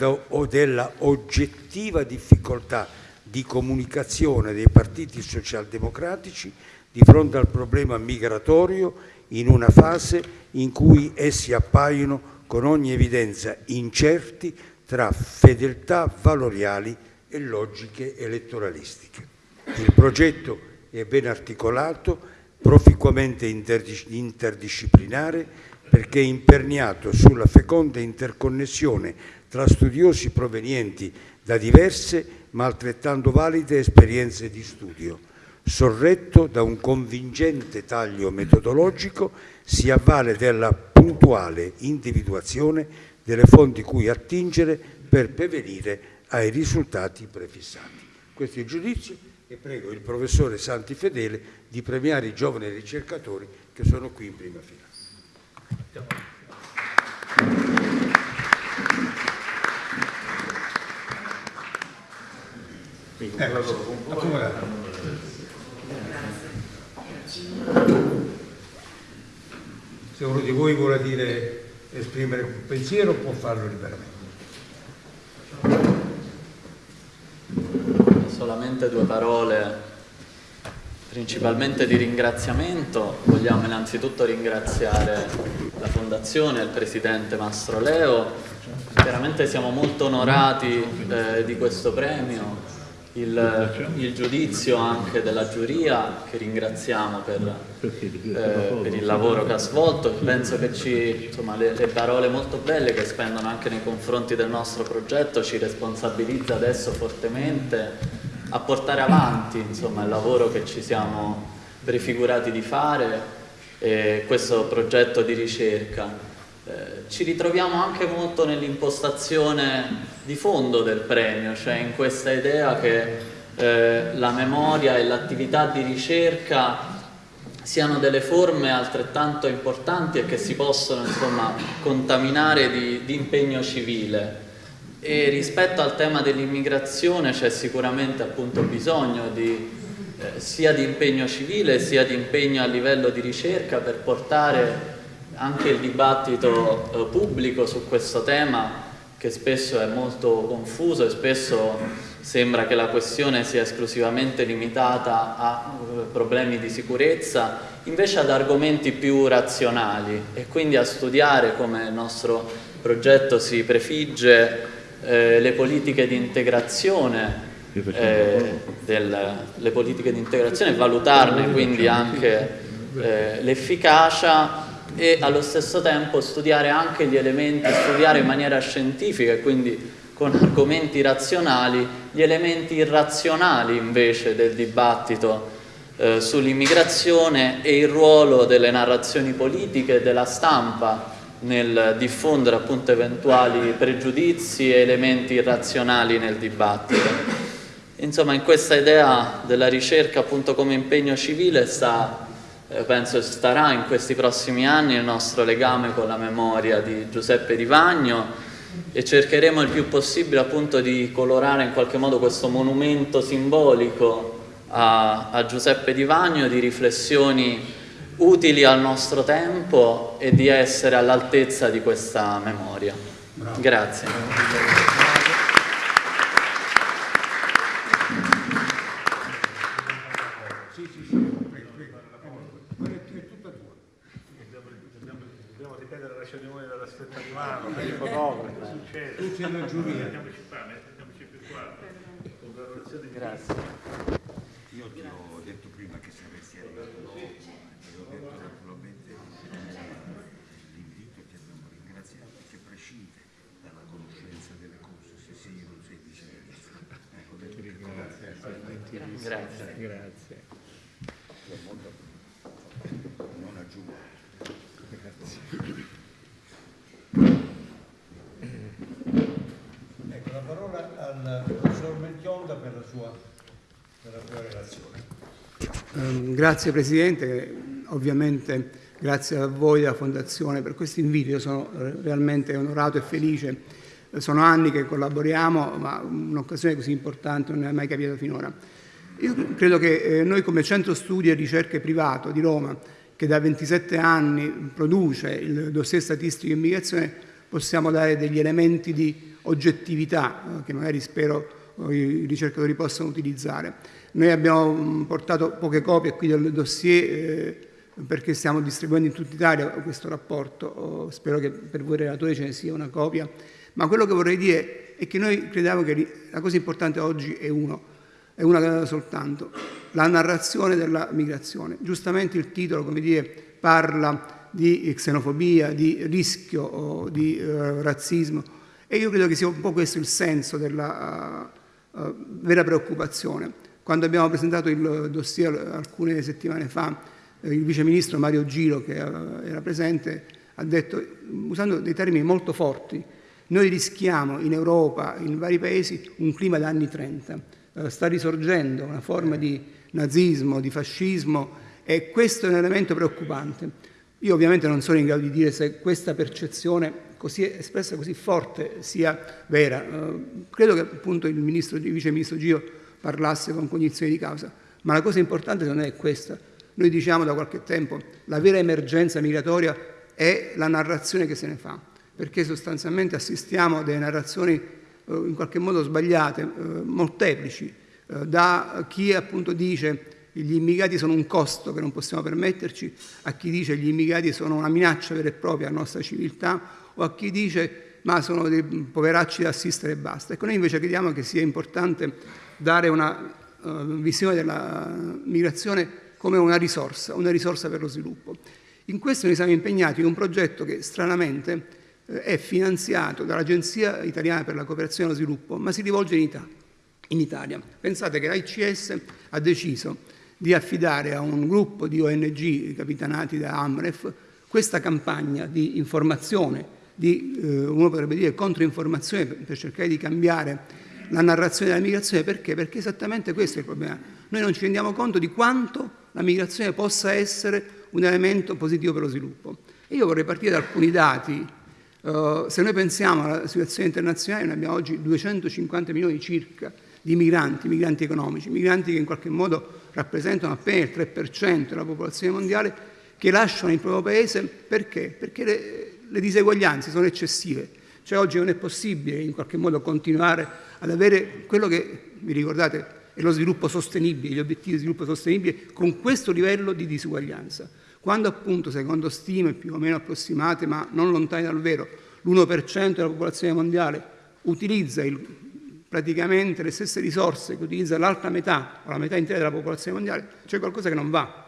della oggettiva difficoltà di comunicazione dei partiti socialdemocratici di fronte al problema migratorio in una fase in cui essi appaiono con ogni evidenza incerti tra fedeltà valoriali e logiche elettoralistiche. Il progetto è ben articolato, proficuamente interdisciplinare, perché imperniato sulla feconda interconnessione tra studiosi provenienti da diverse ma altrettanto valide esperienze di studio. Sorretto da un convincente taglio metodologico, si avvale della puntuale individuazione delle fonti cui attingere per pervenire ai risultati prefissati. Questo è il giudizio e prego il professore Santi Fedele di premiare i giovani ricercatori che sono qui in prima fila. Se uno di voi vuole dire, esprimere un pensiero può farlo liberamente. Solamente due parole, principalmente di ringraziamento. Vogliamo innanzitutto ringraziare la Fondazione, il Presidente Mastro Leo. Veramente siamo molto onorati eh, di questo premio il, il, giudizio anche della giuria che ringraziamo per, eh, per, il lavoro che ha svolto penso che ci, insomma, le, le, parole molto belle che spendono anche nei confronti del nostro progetto ci responsabilizza adesso fortemente a portare avanti insomma, il lavoro che ci siamo prefigurati di fare eh, questo progetto di ricerca eh, ci ritroviamo anche molto nell'impostazione di fondo del premio, cioè in questa idea che eh, la memoria e l'attività di ricerca siano delle forme altrettanto importanti e che si possono insomma, contaminare di, di impegno civile. E rispetto al tema dell'immigrazione c'è sicuramente appunto bisogno di, eh, sia di impegno civile sia di impegno a livello di ricerca per portare anche il dibattito eh, pubblico su questo tema che spesso è molto confuso e spesso sembra che la questione sia esclusivamente limitata a eh, problemi di sicurezza, invece ad argomenti più razionali. E quindi a studiare come il nostro progetto si prefigge eh, le politiche di integrazione eh, del, le politiche di integrazione valutarne quindi anche eh, l'efficacia e allo stesso tempo studiare anche gli elementi, studiare in maniera scientifica e quindi con argomenti razionali, gli elementi irrazionali invece del dibattito eh, sull'immigrazione e il ruolo delle narrazioni politiche e della stampa nel diffondere appunto eventuali pregiudizi e elementi irrazionali nel dibattito. Insomma, in questa idea della ricerca appunto come impegno civile sta eh, penso starà in questi prossimi anni il nostro legame con la memoria di Giuseppe Rivagno e cercheremo il più possibile appunto di colorare in qualche modo questo monumento simbolico a, a Giuseppe Di Vagno di riflessioni utili al nostro tempo e di essere all'altezza di questa memoria. Bravo. Grazie. la cerimonia della stretta di mano, per i fotografi, succede. Tutti in giuria. Mettiamoci qua, mettiamoci più qua. Congratulazioni. Grazie. Io ti ho detto prima che saresti arrivato dopo, ti ho detto naturalmente eh, l'invito ti abbiamo ringraziato perché prescinde dalla conoscenza delle cose, se sei o non sei viceministro. Ecco, ho detto che Grazie. Grazie. non aggiungo. Ecco, la parola al professor Melchionda per la sua, per la sua relazione. Ehm, Grazie Presidente, ovviamente grazie a voi della Fondazione per questo invito, io sono eh, realmente onorato e felice, Eh, sono anni che collaboriamo, ma un'occasione così importante non è mai capitata finora. Io credo che eh, noi come Centro Studi e Ricerche Privato di Roma, che da 27 anni produce il dossier statistico in immigrazione, possiamo dare degli elementi di oggettività eh, che magari spero eh, i ricercatori possano utilizzare. Noi abbiamo mh, portato poche copie qui del dossier perché stiamo distribuendo in tutta Italia questo rapporto, Oh, spero che per voi relatori ce ne sia una copia, ma quello che vorrei dire è che noi crediamo che la cosa importante oggi è uno, è una soltanto, la narrazione della migrazione. Giustamente il titolo, come dire, parla di xenofobia, di rischio, di eh, razzismo e io credo che sia un po' questo il senso della eh, eh, vera preoccupazione. Quando abbiamo presentato il dossier alcune settimane fa, eh, il vice ministro Mario Giro, che eh, era presente, ha detto, usando dei termini molto forti, noi rischiamo in Europa, in vari paesi, un clima da anni 30. Eh, sta risorgendo una forma di nazismo, di fascismo e questo è un elemento preoccupante. Io ovviamente non sono in grado di dire se questa percezione così espressa così forte sia vera. Eh, credo che appunto il, ministro, il vice ministro Gio parlasse con cognizione di causa, ma la cosa importante non è questa. Noi diciamo da qualche tempo la vera emergenza migratoria è la narrazione che se ne fa, perché sostanzialmente assistiamo a delle narrazioni eh, in qualche modo sbagliate, eh, molteplici, eh, da chi appunto dice gli immigrati sono un costo che non possiamo permetterci, a chi dice gli immigrati sono una minaccia vera e propria alla nostra civiltà o a chi dice ma sono dei poveracci da assistere e basta. Ecco, noi invece crediamo che sia importante dare una uh, visione della migrazione come una risorsa, una risorsa per lo sviluppo. In questo noi siamo impegnati in un progetto che stranamente è finanziato dall'Agenzia Italiana per la Cooperazione e lo Sviluppo, ma si rivolge in Italia. In Italia. Pensate che l'AICS ha deciso di affidare a un gruppo di ONG capitanati da Amref questa campagna di informazione, di, eh, uno potrebbe dire controinformazione per, per cercare di cambiare la narrazione della migrazione, perché? Perché esattamente questo è il problema. Noi non ci rendiamo conto di quanto la migrazione possa essere un elemento positivo per lo sviluppo. E io vorrei partire da alcuni dati. Uh, se noi pensiamo alla situazione internazionale, noi abbiamo oggi 250 milioni circa di migranti, migranti economici, migranti che in qualche modo rappresentano appena il 3% della popolazione mondiale, che lasciano il proprio paese perché? Perché le, le diseguaglianze sono eccessive. Cioè oggi non è possibile in qualche modo continuare ad avere quello che, vi ricordate, è lo sviluppo sostenibile, gli obiettivi di sviluppo sostenibile con questo livello di disuguaglianza. Quando appunto, secondo stime più o meno approssimate, ma non lontane dal vero, l'1% della popolazione mondiale utilizza il, praticamente le stesse risorse che utilizza l'altra metà o la metà intera della popolazione mondiale, c'è qualcosa che non va.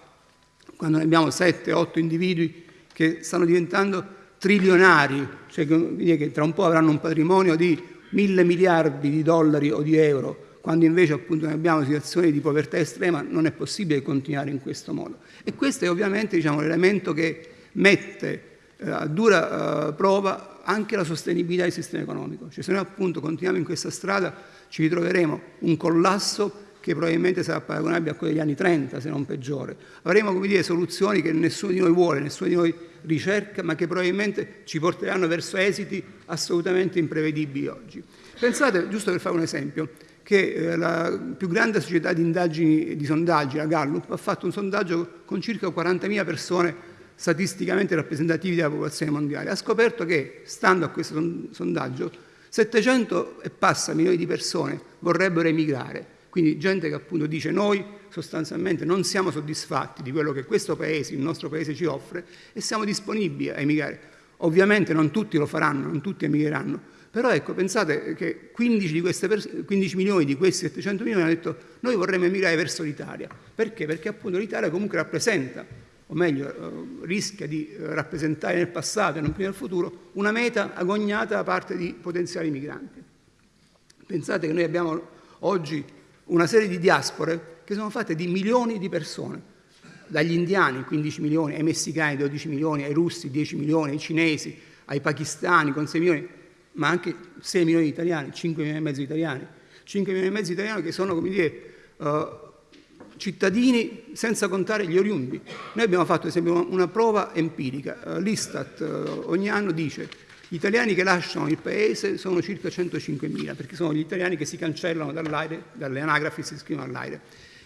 Quando ne abbiamo 7-8 individui che stanno diventando trilionari, cioè che tra un po' avranno un patrimonio di mille miliardi di dollari o di euro, quando invece appunto noi abbiamo situazioni di povertà estrema, non è possibile continuare in questo modo. E questo è ovviamente diciamo, l'elemento che mette eh, a dura eh, prova anche la sostenibilità del sistema economico. Cioè, se noi appunto continuiamo in questa strada ci ritroveremo un collasso che probabilmente sarà paragonabile a quello degli anni 30, se non peggiore. Avremo come dire, soluzioni che nessuno di noi vuole, nessuno di noi ricerca, ma che probabilmente ci porteranno verso esiti assolutamente imprevedibili oggi. Pensate, giusto per fare un esempio, che eh, la più grande società di indagini di sondaggi, la Gallup, ha fatto un sondaggio con circa 40.000 persone statisticamente rappresentativi della popolazione mondiale. Ha scoperto che, stando a questo sondaggio, 700 e passa milioni di persone vorrebbero emigrare. Quindi gente che appunto dice noi sostanzialmente non siamo soddisfatti di quello che questo paese, il nostro paese ci offre e siamo disponibili a emigrare. Ovviamente non tutti lo faranno, non tutti emigreranno, però ecco, pensate che 15, di pers- 15 milioni di questi 700 milioni hanno detto noi vorremmo emigrare verso l'Italia. Perché? Perché appunto l'Italia comunque rappresenta, o meglio eh, rischia di eh, rappresentare nel passato e non più nel futuro, una meta agognata da parte di potenziali migranti. Pensate che noi abbiamo oggi una serie di diaspore che sono fatte di milioni di persone, dagli indiani 15 milioni, ai messicani 12 milioni, ai russi 10 milioni, ai cinesi, ai pakistani con 6 milioni, ma anche 6 milioni di italiani, 5 milioni e mezzo di italiani, 5 milioni e mezzo di italiani che sono, come dire, uh, cittadini senza contare gli oriundi. Noi abbiamo fatto, ad esempio, una prova empirica. Uh, L'Istat uh, ogni anno dice gli italiani che lasciano il paese sono circa 105.000, perché sono gli italiani che si cancellano dall'aire, dalle anagrafi si iscrivono all'aire.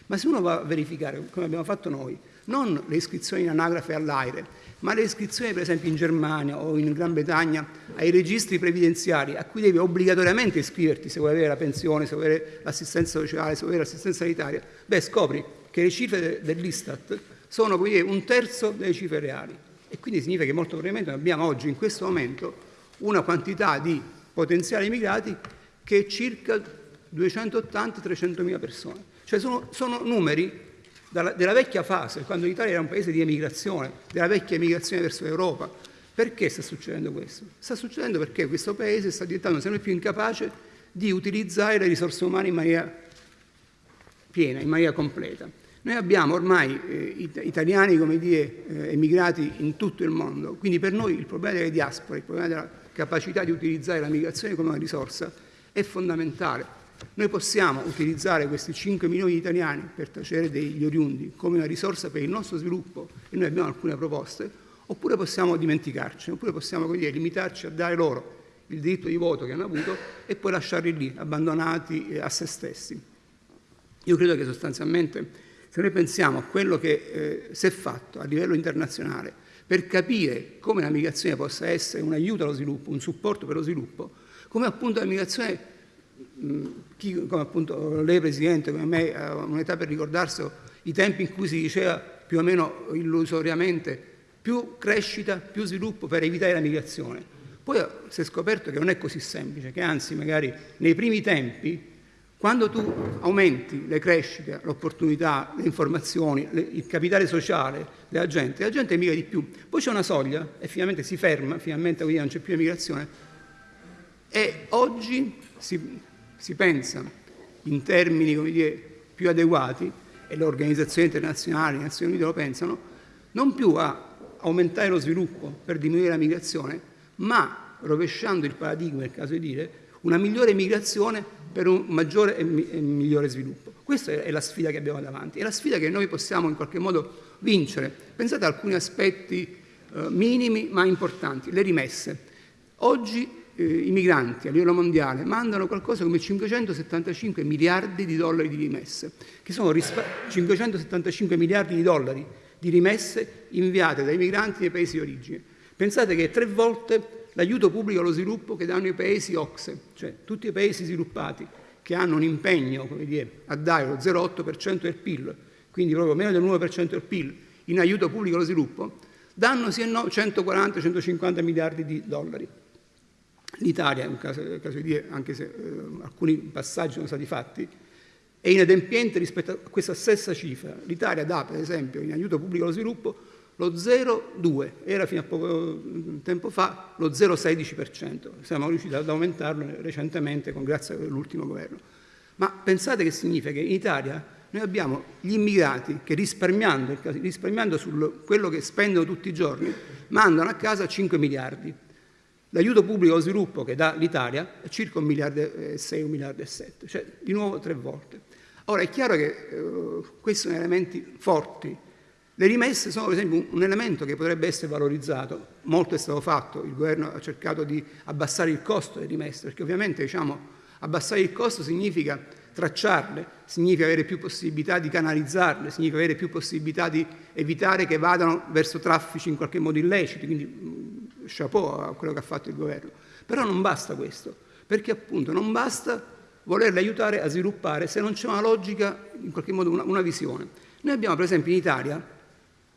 Ma se uno va a verificare, come abbiamo fatto noi, non le iscrizioni in anagrafe all'aire, ma le iscrizioni per esempio in Germania o in Gran Bretagna ai registri previdenziali a cui devi obbligatoriamente iscriverti se vuoi avere la pensione, se vuoi avere l'assistenza sociale, se vuoi avere l'assistenza sanitaria, beh scopri che le cifre dell'Istat sono dire, un terzo delle cifre reali e quindi significa che molto probabilmente abbiamo oggi in questo momento una quantità di potenziali immigrati che è circa 280-300 mila persone. Cioè sono, sono numeri della vecchia fase, quando l'Italia era un paese di emigrazione, della vecchia emigrazione verso l'Europa. Perché sta succedendo questo? Sta succedendo perché questo paese sta diventando sempre più incapace di utilizzare le risorse umane in maniera piena, in maniera completa. Noi abbiamo ormai eh, italiani, come dire, eh, emigrati in tutto il mondo, quindi per noi il problema delle diaspore, il problema della capacità di utilizzare la migrazione come una risorsa è fondamentale. Noi possiamo utilizzare questi 5 milioni di italiani per tacere degli oriundi come una risorsa per il nostro sviluppo e noi abbiamo alcune proposte, oppure possiamo dimenticarci, oppure possiamo dire, limitarci a dare loro il diritto di voto che hanno avuto e poi lasciarli lì, abbandonati eh, a se stessi. Io credo che sostanzialmente, se noi pensiamo a quello che eh, si è fatto a livello internazionale per capire come la migrazione possa essere un aiuto allo sviluppo, un supporto per lo sviluppo, come appunto la migrazione, chi, come appunto lei Presidente, come me, ha un'età per ricordarsi i tempi in cui si diceva più o meno illusoriamente più crescita, più sviluppo per evitare la migrazione. Poi si è scoperto che non è così semplice, che anzi magari nei primi tempi quando tu aumenti le crescite, l'opportunità, le informazioni, le, il capitale sociale della gente, la gente emigra di più. Poi c'è una soglia e finalmente si ferma, finalmente non c'è più emigrazione. E oggi si, si pensa in termini dire, più adeguati, e le organizzazioni internazionali, le Nazioni Unite lo pensano, non più a aumentare lo sviluppo per diminuire la migrazione, ma rovesciando il paradigma, è il caso di dire, una migliore migrazione per un maggiore e, migliore sviluppo. Questa è la sfida che abbiamo davanti, è la sfida che noi possiamo in qualche modo vincere. Pensate a alcuni aspetti eh, minimi ma importanti, le rimesse. Oggi eh, i migranti a livello mondiale mandano qualcosa come 575 miliardi di dollari di rimesse, che sono 575 miliardi di dollari di rimesse inviate dai migranti nei paesi di origine. Pensate che tre volte l'aiuto pubblico allo sviluppo che danno i paesi OXE, cioè tutti i paesi sviluppati che hanno un impegno dire, a dare lo 0,8% del PIL, quindi proprio meno del 9% del PIL, in aiuto pubblico allo sviluppo, danno sì e no 140-150 miliardi di dollari. L'Italia, in caso, caso di dire, anche se eh, alcuni passaggi sono stati fatti, è inadempiente rispetto a questa stessa cifra. L'Italia dà, per esempio, in aiuto pubblico allo sviluppo lo 0,2, era fino a poco tempo fa lo 0,16%, siamo riusciti ad aumentarlo recentemente con, grazie all'ultimo governo. Ma pensate che significa che in Italia noi abbiamo gli immigrati che risparmiando, risparmiando su quello che spendono tutti i giorni, mandano a casa 5 miliardi. L'aiuto pubblico allo sviluppo che dà l'Italia è circa un miliardo e 6, un miliardo e 7, cioè di nuovo tre volte. Ora è chiaro che eh, questi sono elementi forti. Le rimesse sono per esempio un elemento che potrebbe essere valorizzato, molto è stato fatto, il governo ha cercato di abbassare il costo delle rimesse, perché ovviamente diciamo, abbassare il costo significa tracciarle, significa avere più possibilità di canalizzarle, significa avere più possibilità di evitare che vadano verso traffici in qualche modo illeciti, quindi mm, chapeau a quello che ha fatto il governo. Però non basta questo, perché appunto non basta volerle aiutare a sviluppare se non c'è una logica, in qualche modo una, una visione. Noi abbiamo per esempio in Italia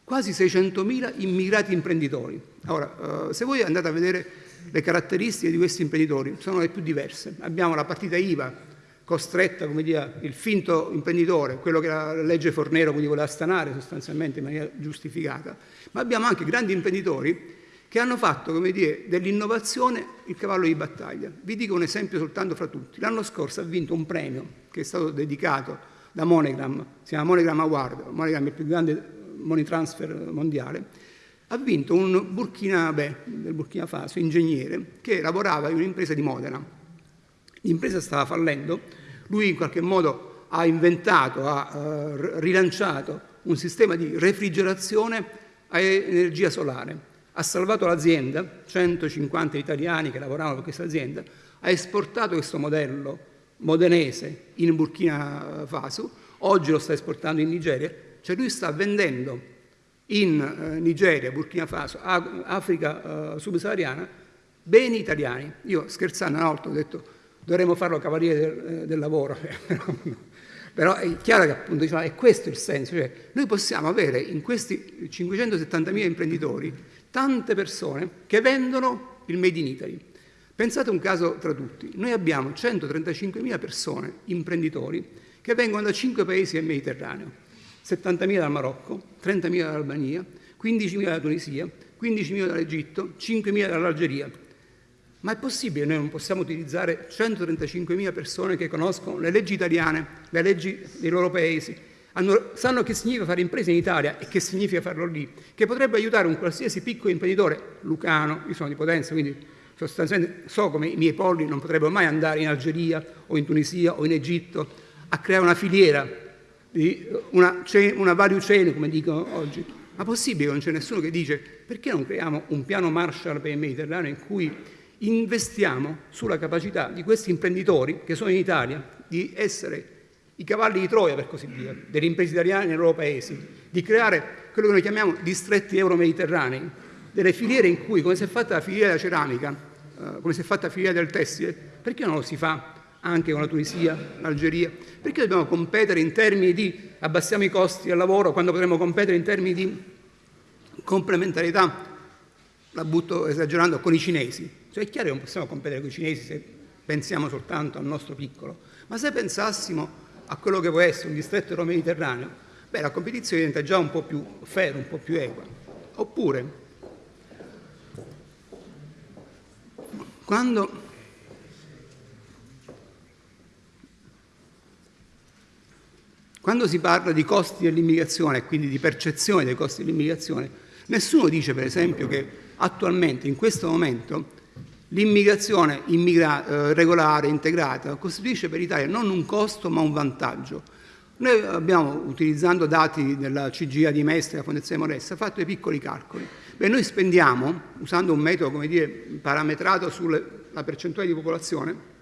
quasi 600.000 immigrati imprenditori. Ora, eh, se voi andate a vedere le caratteristiche di questi imprenditori, sono le più diverse. Abbiamo la partita IVA costretta, come dire, il finto imprenditore, quello che la legge Fornero quindi voleva stanare sostanzialmente in maniera giustificata, ma abbiamo anche grandi imprenditori che hanno fatto, dell'innovazione il cavallo di battaglia. Vi dico un esempio soltanto fra tutti. L'anno scorso ha vinto un premio che è stato dedicato da Monogram, si chiama Monogram Award, Monogram è il più grande money transfer mondiale, ha vinto un Burkina, del Burkina Faso, ingegnere, che lavorava in un'impresa di Modena. L'impresa stava fallendo, lui in qualche modo ha inventato, ha uh, rilanciato un sistema di refrigerazione a energia solare. Ha salvato l'azienda, 150 italiani che lavoravano per questa azienda, ha esportato questo modello modenese in Burkina Faso, oggi lo sta esportando in Nigeria, cioè lui sta vendendo in eh, Nigeria, Burkina Faso, Africa eh, subsahariana, beni italiani. Io scherzando una volta ho detto dovremmo farlo cavaliere del, eh, del lavoro, però è chiaro che appunto diciamo, è questo il senso, cioè noi possiamo avere in questi 570.000 imprenditori tante persone che vendono il Made in Italy. Pensate un caso tra tutti, noi abbiamo 135.000 persone, imprenditori, che vengono da 5 paesi del Mediterraneo, 70.000 dal Marocco, 30.000 dall'Albania, 15.000 dalla Tunisia, 15.000 dall'Egitto, 5.000 dall'Algeria. Ma è possibile noi non possiamo utilizzare 135.000 persone che conoscono le leggi italiane, le leggi dei loro paesi, hanno, sanno che significa fare imprese in Italia e che significa farlo lì, che potrebbe aiutare un qualsiasi piccolo imprenditore lucano, io sono di Potenza, quindi sostanzialmente so come i miei polli non potrebbero mai andare in Algeria o in Tunisia o in Egitto a creare una filiera una, una value chain, come dicono oggi. Ma possibile che non c'è nessuno che dice perché non creiamo un piano Marshall per il Mediterraneo in cui investiamo sulla capacità di questi imprenditori che sono in Italia di essere i cavalli di Troia, per così dire, delle imprese italiane nei loro paesi, di creare quello che noi chiamiamo distretti euro-mediterranei, delle filiere in cui, come si è fatta la filiera della ceramica, eh, come si è fatta la filiera del tessile, perché non lo si fa anche con la Tunisia, l'Algeria? Perché dobbiamo competere in termini di abbassiamo i costi del lavoro quando potremmo competere in termini di complementarità, la butto esagerando, con i cinesi? Cioè è chiaro che non possiamo competere con i cinesi se pensiamo soltanto al nostro piccolo, ma se pensassimo a quello che può essere un distretto euro-mediterraneo, beh, la competizione diventa già un po' più fair, un po' più equa. Oppure, quando Quando si parla di costi dell'immigrazione e quindi di percezione dei costi dell'immigrazione, nessuno dice per esempio che attualmente, in questo momento, l'immigrazione immigra- eh, regolare, integrata, costituisce per l'Italia non un costo ma un vantaggio. Noi abbiamo, utilizzando dati della CGA di Mestre, della Fondazione Moressa, fatto dei piccoli calcoli. Beh, noi spendiamo, usando un metodo dire, parametrato sulla percentuale di popolazione,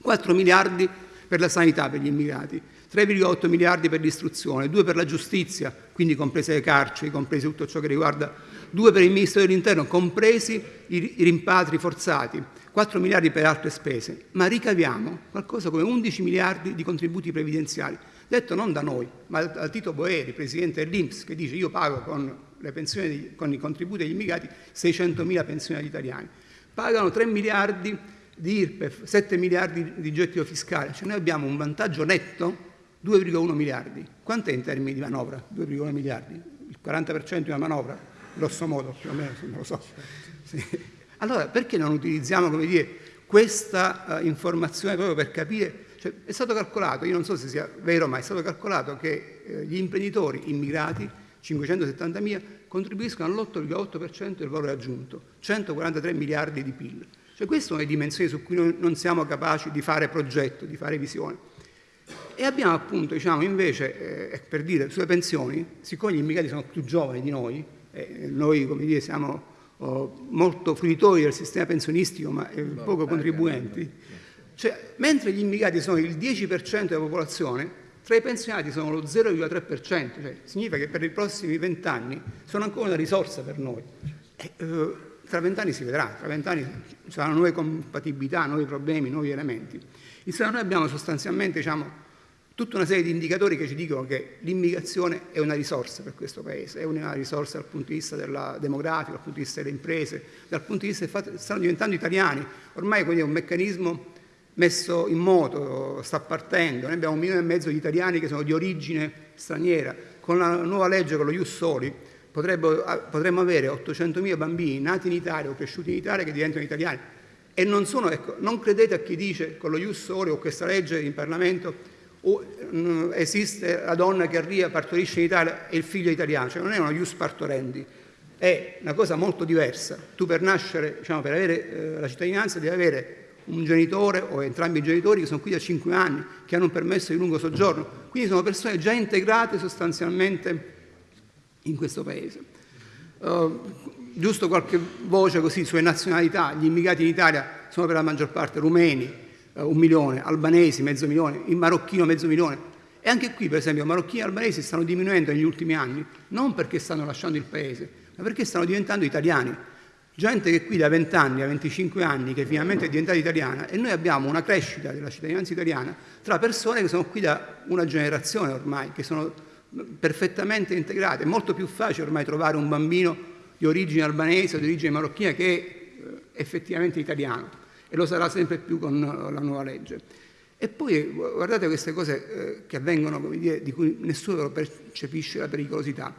4 miliardi per la sanità per gli immigrati, 3,8 miliardi per l'istruzione, 2 per la giustizia, quindi comprese le carceri, compresi tutto ciò che riguarda, 2 per il Ministero dell'Interno, compresi i rimpatri forzati, 4 miliardi per altre spese, ma ricaviamo qualcosa come 11 miliardi di contributi previdenziali, detto non da noi, ma da Tito Boeri, presidente dell'Inps, che dice io pago con, pensioni, con i contributi degli immigrati 600 mila pensioni agli italiani. Pagano 3 miliardi di IRPEF, 7 miliardi di gettito fiscale, cioè noi abbiamo un vantaggio netto 2,1 miliardi. Quant'è in termini di manovra? 2,1 miliardi? Il 40% di una manovra? Grosso modo, più o meno, non lo so. Sì. Allora, perché non utilizziamo, come dire, questa uh, informazione proprio per capire? Cioè, è stato calcolato, io non so se sia vero, ma è stato calcolato che eh, gli imprenditori immigrati, 570.000, contribuiscono all'8,8% del valore aggiunto, 143 miliardi di PIL. Cioè, queste sono le dimensioni su cui noi non siamo capaci di fare progetto, di fare visione. E abbiamo appunto, diciamo, invece, eh, per dire, sulle pensioni, siccome gli immigrati sono più giovani di noi, eh, noi, come dire, siamo oh, molto fruitori del sistema pensionistico, ma eh, poco contribuenti, cioè, mentre gli immigrati sono il 10% della popolazione, tra i pensionati sono lo 0,3%, cioè significa che per i prossimi vent'anni sono ancora una risorsa per noi. E, eh, tra vent'anni si vedrà, tra vent'anni ci saranno nuove compatibilità, nuovi problemi, nuovi elementi. Insomma, noi abbiamo sostanzialmente diciamo, tutta una serie di indicatori che ci dicono che l'immigrazione è una risorsa per questo Paese, è una risorsa dal punto di vista demografica, dal punto di vista delle imprese, dal punto di vista del fatto che stanno diventando italiani. Ormai è un meccanismo messo in moto, sta partendo. Noi abbiamo un milione e mezzo di italiani che sono di origine straniera. Con la nuova legge, con lo Ius Soli, potremmo avere 800.000 bambini nati in Italia o cresciuti in Italia che diventano italiani. E non sono, ecco, non credete a chi dice con lo Ius Soli o questa legge in Parlamento esiste la donna che arriva, partorisce in Italia e il figlio è italiano, cioè non è uno Ius partorendi, è una cosa molto diversa. Tu per nascere, diciamo, per avere eh, la cittadinanza devi avere un genitore o entrambi i genitori che sono qui da 5 anni, che hanno un permesso di lungo soggiorno, quindi sono persone già integrate sostanzialmente in questo Paese. Uh, giusto qualche voce così sulle nazionalità, gli immigrati in Italia sono per la maggior parte rumeni, uh, un milione, albanesi mezzo milione, il marocchino mezzo milione. E anche qui, per esempio, marocchini e albanesi stanno diminuendo negli ultimi anni, non perché stanno lasciando il Paese, ma perché stanno diventando italiani gente che qui da 20 anni a 25 anni che finalmente è diventata italiana e noi abbiamo una crescita della cittadinanza italiana tra persone che sono qui da una generazione ormai, che sono perfettamente integrate. È molto più facile ormai trovare un bambino di origine albanese o di origine marocchina che eh, effettivamente italiano e lo sarà sempre più con la nuova legge. E poi guardate queste cose eh, che avvengono, dire, di cui nessuno percepisce la pericolosità.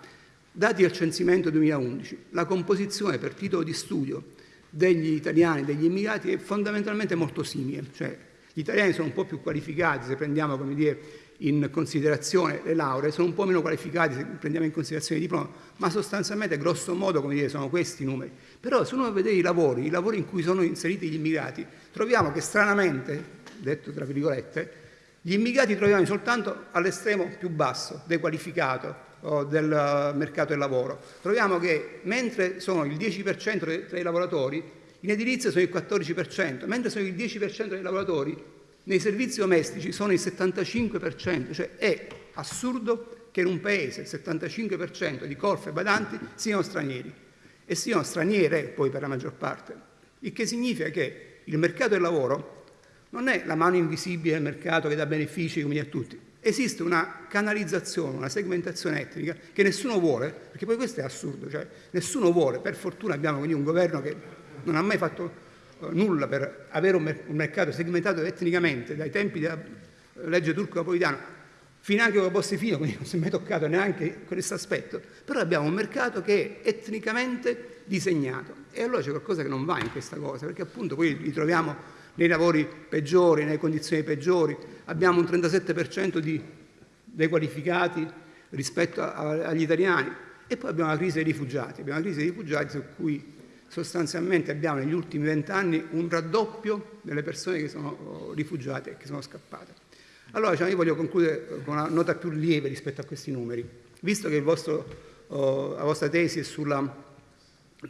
Dati al censimento 2011, la composizione per titolo di studio degli italiani, degli immigrati è fondamentalmente molto simile, cioè gli italiani sono un po' più qualificati se prendiamo dire, in considerazione le lauree, sono un po' meno qualificati se prendiamo in considerazione i diplomi, ma sostanzialmente grosso modo dire, sono questi i numeri. Però se uno vede i lavori, i lavori in cui sono inseriti gli immigrati, troviamo che stranamente, detto tra virgolette, gli immigrati troviamo soltanto all'estremo più basso, dequalificato, del mercato del lavoro. Troviamo che mentre sono il 10% tra i lavoratori, in edilizia sono il 14%, mentre sono il 10% dei lavoratori, nei servizi domestici sono il 75%, cioè è assurdo che in un paese il 75% di colf e badanti siano stranieri e siano straniere poi per la maggior parte, il che significa che il mercato del lavoro non è la mano invisibile del mercato che dà benefici come a tutti, esiste una canalizzazione, una segmentazione etnica che nessuno vuole, perché poi questo è assurdo, cioè nessuno vuole, per fortuna abbiamo quindi un governo che non ha mai fatto uh, nulla per avere un, mercato segmentato etnicamente dai tempi della legge turco-napolitana fino anche con Bossi Fino, quindi non si è mai toccato neanche questo aspetto, però abbiamo un mercato che è etnicamente disegnato. E allora c'è qualcosa che non va in questa cosa, perché appunto poi li troviamo nei lavori peggiori, nelle condizioni peggiori, abbiamo un 37% di dequalificati rispetto a, agli italiani. E poi abbiamo la crisi dei rifugiati, abbiamo la crisi dei rifugiati su cui sostanzialmente abbiamo negli ultimi vent'anni un raddoppio delle persone che sono oh, rifugiate e che sono scappate. Allora diciamo, io voglio concludere con una nota più lieve rispetto a questi numeri, visto che vostro, oh, la vostra tesi è sulla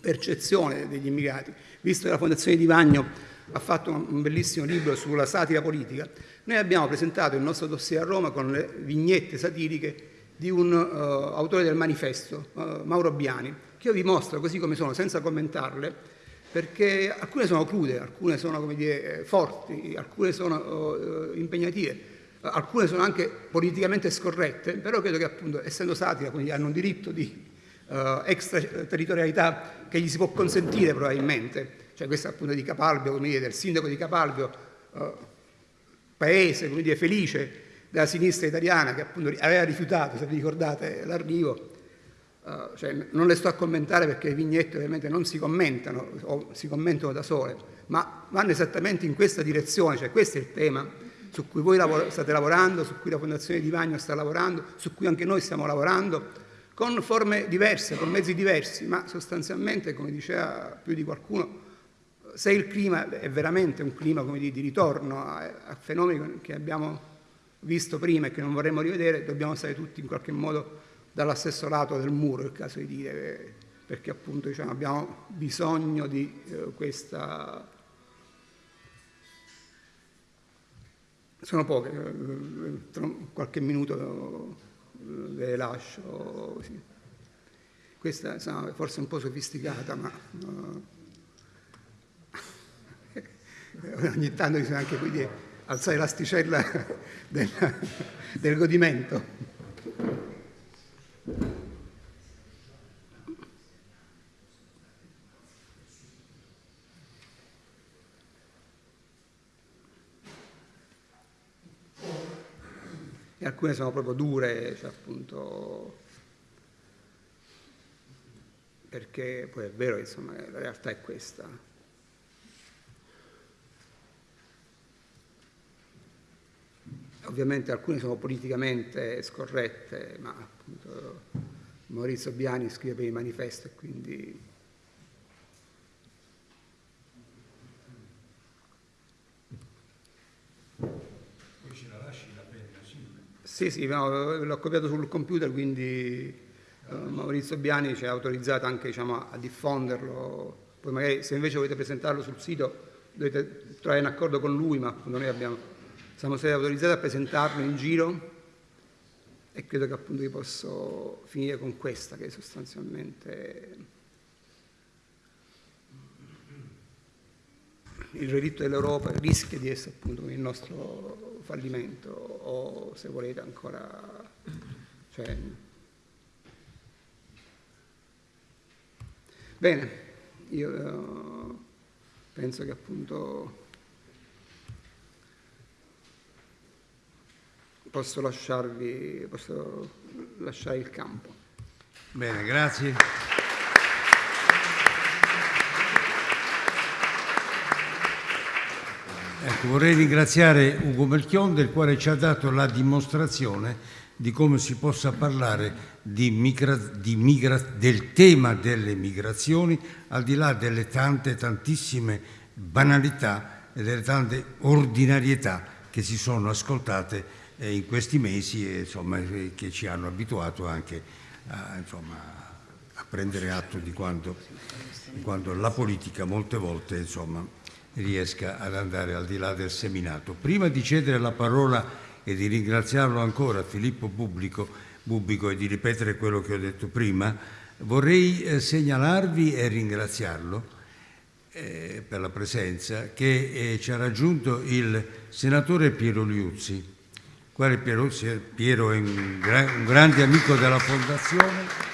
percezione degli immigrati, visto che la Fondazione Di Vagno ha fatto un bellissimo libro sulla satira politica, noi abbiamo presentato il nostro dossier a Roma con le vignette satiriche di un uh, autore del manifesto, uh, Mauro Biani, che io vi mostro così come sono, senza commentarle, perché alcune sono crude, alcune sono dire, forti, alcune sono uh, impegnative, alcune sono anche politicamente scorrette, però credo che appunto essendo satira quindi hanno un diritto di extraterritorialità che gli si può consentire probabilmente cioè questa appunto di Capalbio, come dire, del sindaco di Capalbio, eh, paese, come dire, felice della sinistra italiana che appunto aveva rifiutato, se vi ricordate, l'arrivo. Uh, cioè, non le sto a commentare perché le vignette ovviamente non si commentano o si commentano da sole, ma vanno esattamente in questa direzione, cioè questo è il tema su cui voi lavor- state lavorando, su cui la Fondazione Di Vagno sta lavorando, su cui anche noi stiamo lavorando, con forme diverse, con mezzi diversi, ma sostanzialmente, come diceva più di qualcuno, se il clima è veramente un clima dire, di ritorno a, a, fenomeni che abbiamo visto prima e che non vorremmo rivedere, dobbiamo stare tutti in qualche modo dallo stesso lato del muro, è il caso di dire, perché appunto diciamo, abbiamo bisogno di eh, questa... Sono poche, eh, tra qualche minuto eh, le lascio. Sì. Questa insomma, forse un po' sofisticata, ma... Uh, ogni tanto bisogna anche quindi, alzare l'asticella del, del godimento. E alcune sono proprio dure, cioè appunto perché poi è vero che insomma, la realtà è questa. Ovviamente alcune sono politicamente scorrette, ma appunto Maurizio Biani scrive per il manifesto e quindi Poi ce la lasci la penna, sì. Sì, no, l'ho copiato sul computer, quindi eh, Maurizio Biani ci ha autorizzato anche diciamo, a diffonderlo. Poi magari se invece volete presentarlo sul sito dovete trovare un accordo con lui, ma noi abbiamo, siamo stati autorizzati a presentarlo in giro e credo che appunto vi posso finire con questa che sostanzialmente il relitto dell'Europa rischia di essere appunto il nostro fallimento o se volete ancora cioè, bene io uh, penso che appunto posso lasciarvi posso lasciare il campo Bene, grazie. Ecco, vorrei ringraziare Ugo Melchion del quale ci ha dato la dimostrazione di come si possa parlare di migra- di migra- del tema delle migrazioni al di là delle tante, tantissime banalità e delle tante ordinarietà che si sono ascoltate eh, in questi mesi e insomma, eh, che ci hanno abituato anche a, insomma, a prendere atto di quanto, di quanto la politica molte volte insomma, riesca ad andare al di là del seminato. Prima di cedere la parola e di ringraziarlo ancora Filippo Pubblico, Bubbico e di ripetere quello che ho detto prima, vorrei eh, segnalarvi e ringraziarlo eh, per la presenza che eh, ci ha raggiunto il senatore Piero Liuzzi, quale Piero, Piero è un, gra- un grande amico della Fondazione.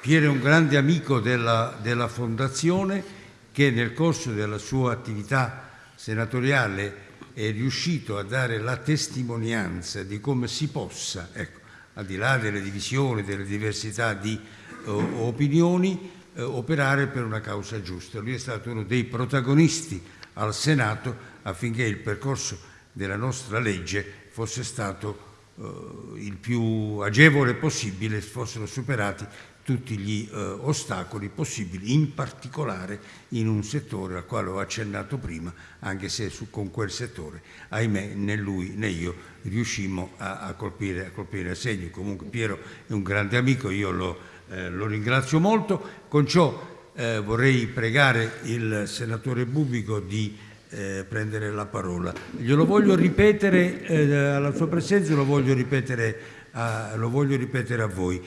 Piero è un grande amico della, della, Fondazione che nel corso della sua attività senatoriale è riuscito a dare la testimonianza di come si possa, ecco, al di là delle divisioni, delle diversità di uh, opinioni, uh, operare per una causa giusta. Lui è stato uno dei protagonisti al Senato affinché il percorso della nostra legge fosse stato uh, il più agevole possibile, fossero superati tutti gli eh, ostacoli possibili, in particolare in un settore al quale ho accennato prima, anche se su, con quel settore, ahimè, né lui né io riuscimmo a, a, colpire, a colpire a segno. Comunque Piero è un grande amico, io lo, eh, lo ringrazio molto. Con ciò eh, vorrei pregare il senatore Bubico di eh, prendere la parola. Glielo voglio ripetere eh, alla sua presenza, lo voglio ripetere a, lo voglio ripetere a voi.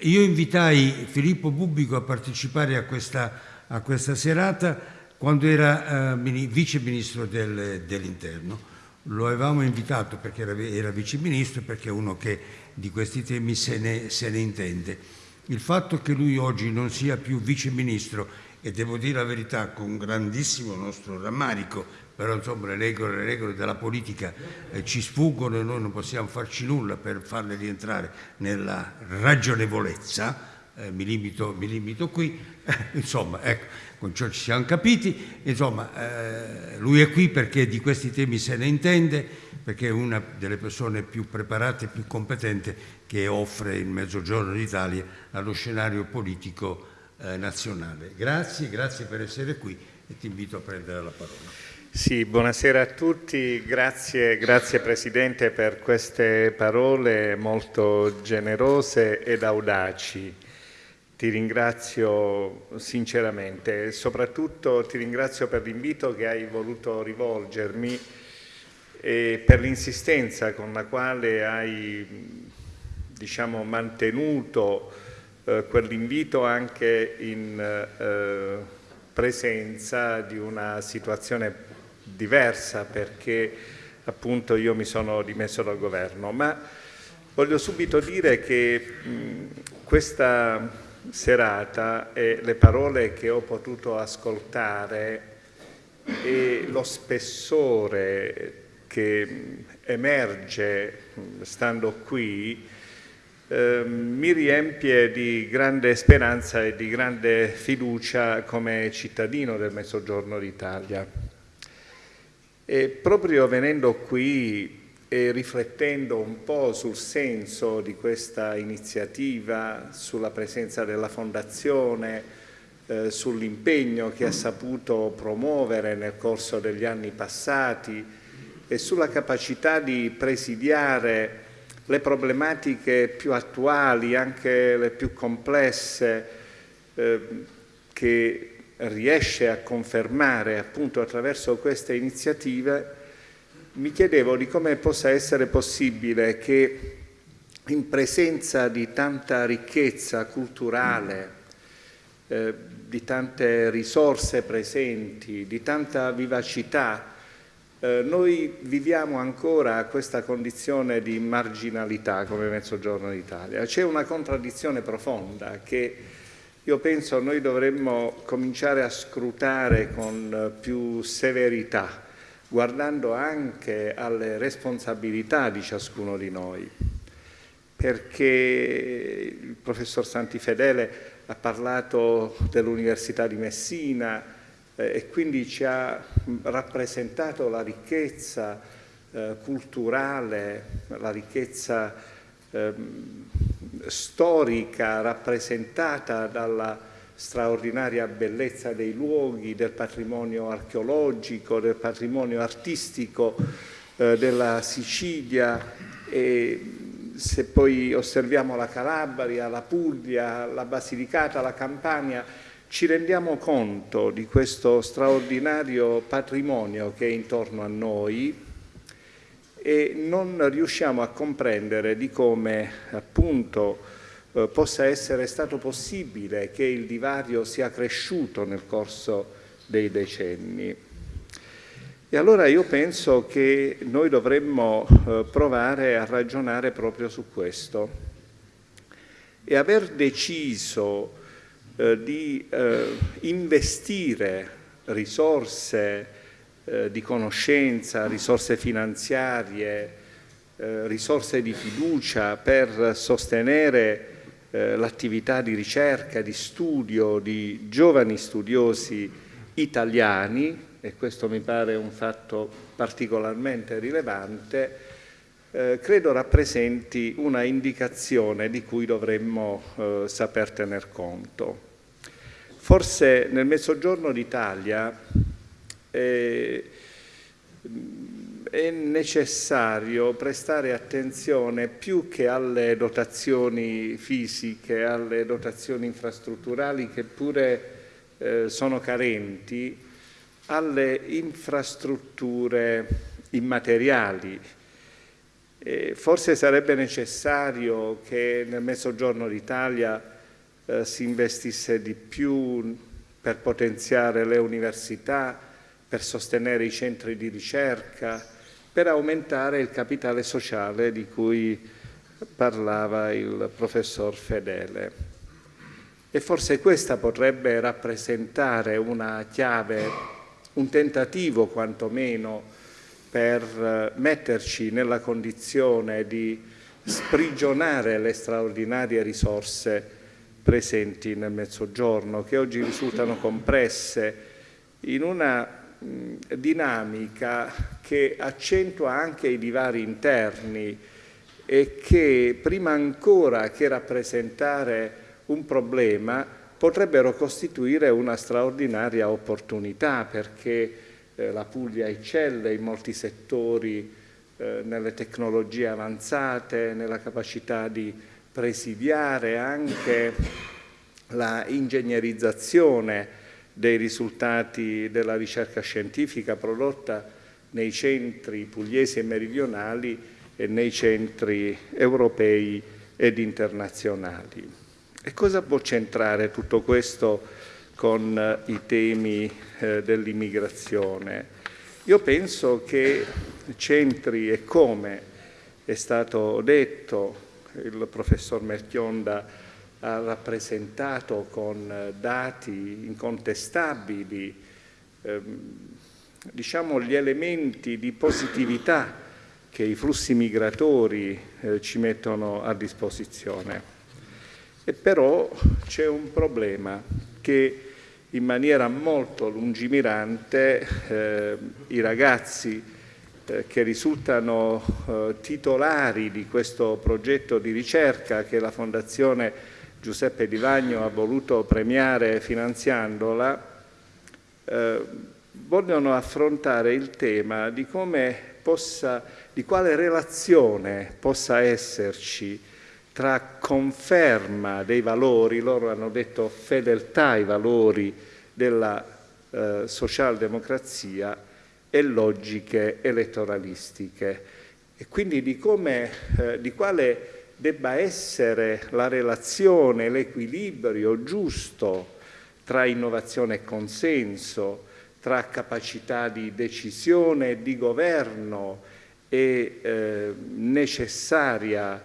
Io invitai Filippo Bubbico a partecipare a questa, a questa serata quando era uh, vice ministro del, dell'interno. Lo avevamo invitato perché era, era vice ministro perché è uno che di questi temi se ne, se ne intende. Il fatto che lui oggi non sia più vice ministro e devo dire la verità con grandissimo nostro rammarico, però insomma le regole, le regole della politica eh, ci sfuggono e noi non possiamo farci nulla per farle rientrare nella ragionevolezza, eh, mi, limito, mi, limito, qui, insomma ecco, con ciò ci siamo capiti, insomma eh, lui è qui perché di questi temi se ne intende, perché è una delle persone più preparate e più competenti che offre il Mezzogiorno d'Italia allo scenario politico eh, nazionale. Grazie, grazie per essere qui e ti invito a prendere la parola. Sì, buonasera a tutti, grazie, grazie Presidente per queste parole molto generose ed audaci. Ti ringrazio sinceramente e soprattutto ti ringrazio per l'invito che hai voluto rivolgermi e per l'insistenza con la quale hai diciamo, mantenuto eh, quell'invito anche in, eh, presenza di una situazione diversa perché appunto io mi sono dimesso dal governo, ma voglio subito dire che mh, questa serata e le parole che ho potuto ascoltare e lo spessore che emerge stando qui eh, mi riempie di grande speranza e di grande fiducia come cittadino del Mezzogiorno d'Italia. E proprio venendo qui e riflettendo un po' sul senso di questa iniziativa, sulla presenza della Fondazione, eh, sull'impegno che ha saputo promuovere nel corso degli anni passati e sulla capacità di presidiare le problematiche più attuali, anche le più complesse, eh, che riesce a confermare appunto attraverso queste iniziative, mi chiedevo di come possa essere possibile che in presenza di tanta ricchezza culturale, eh, di tante risorse presenti, di tanta vivacità, eh, noi viviamo ancora questa condizione di marginalità come Mezzogiorno d'Italia. C'è una contraddizione profonda che io penso noi dovremmo cominciare a scrutare con più severità, guardando anche alle responsabilità di ciascuno di noi, perché il professor Santifedele ha parlato dell'Università di Messina eh, e quindi ci ha rappresentato la ricchezza eh, culturale, la ricchezza ehm, storica rappresentata dalla straordinaria bellezza dei luoghi, del patrimonio archeologico, del patrimonio artistico eh, della Sicilia. E se poi osserviamo la Calabria, la Puglia, la Basilicata, la Campania, ci rendiamo conto di questo straordinario patrimonio che è intorno a noi e non riusciamo a comprendere di come appunto eh, possa essere stato possibile che il divario sia cresciuto nel corso dei decenni. E allora io penso che noi dovremmo eh, provare a ragionare proprio su questo e aver deciso eh, di eh, investire risorse eh, di conoscenza, risorse finanziarie, eh, risorse di fiducia per sostenere eh, l'attività di ricerca, di studio di giovani studiosi italiani, e questo mi pare un fatto particolarmente rilevante, eh, credo rappresenti una indicazione di cui dovremmo eh, saper tener conto. Forse nel Mezzogiorno d'Italia eh, è necessario prestare attenzione più che alle dotazioni fisiche, alle dotazioni infrastrutturali che pure eh, sono carenti, alle infrastrutture immateriali. E forse sarebbe necessario che nel Mezzogiorno d'Italia eh, si investisse di più per potenziare le università, per sostenere i centri di ricerca, per aumentare il capitale sociale di cui parlava il professor Fedele. E forse questa potrebbe rappresentare una chiave, un tentativo quantomeno per metterci nella condizione di sprigionare le straordinarie risorse presenti nel Mezzogiorno, che oggi risultano compresse in una dinamica che accentua anche i divari interni e che prima ancora che rappresentare un problema potrebbero costituire una straordinaria opportunità perché eh, la Puglia eccelle in molti settori eh, nelle tecnologie avanzate, nella capacità di presidiare anche la ingegnerizzazione dei risultati della ricerca scientifica prodotta nei centri pugliesi e meridionali e nei centri europei ed internazionali. E cosa può centrare tutto questo con eh, i temi eh, dell'immigrazione. Io penso che centri e come è stato detto, il professor Merchionda ha rappresentato con eh, dati incontestabili ehm, diciamo, gli elementi di positività che i flussi migratori eh, ci mettono a disposizione. E però c'è un problema che in maniera molto lungimirante eh, i ragazzi eh, che risultano eh, titolari di questo progetto di ricerca che la Fondazione Giuseppe Di Vagno ha voluto premiare finanziandola, eh, vogliono affrontare il tema di come possa, di quale relazione possa esserci tra conferma dei valori, loro hanno detto fedeltà ai valori della eh, socialdemocrazia e logiche elettoralistiche. E quindi di, come, eh, di quale debba essere la relazione, l'equilibrio giusto tra innovazione e consenso, tra capacità di decisione e di governo e eh, necessaria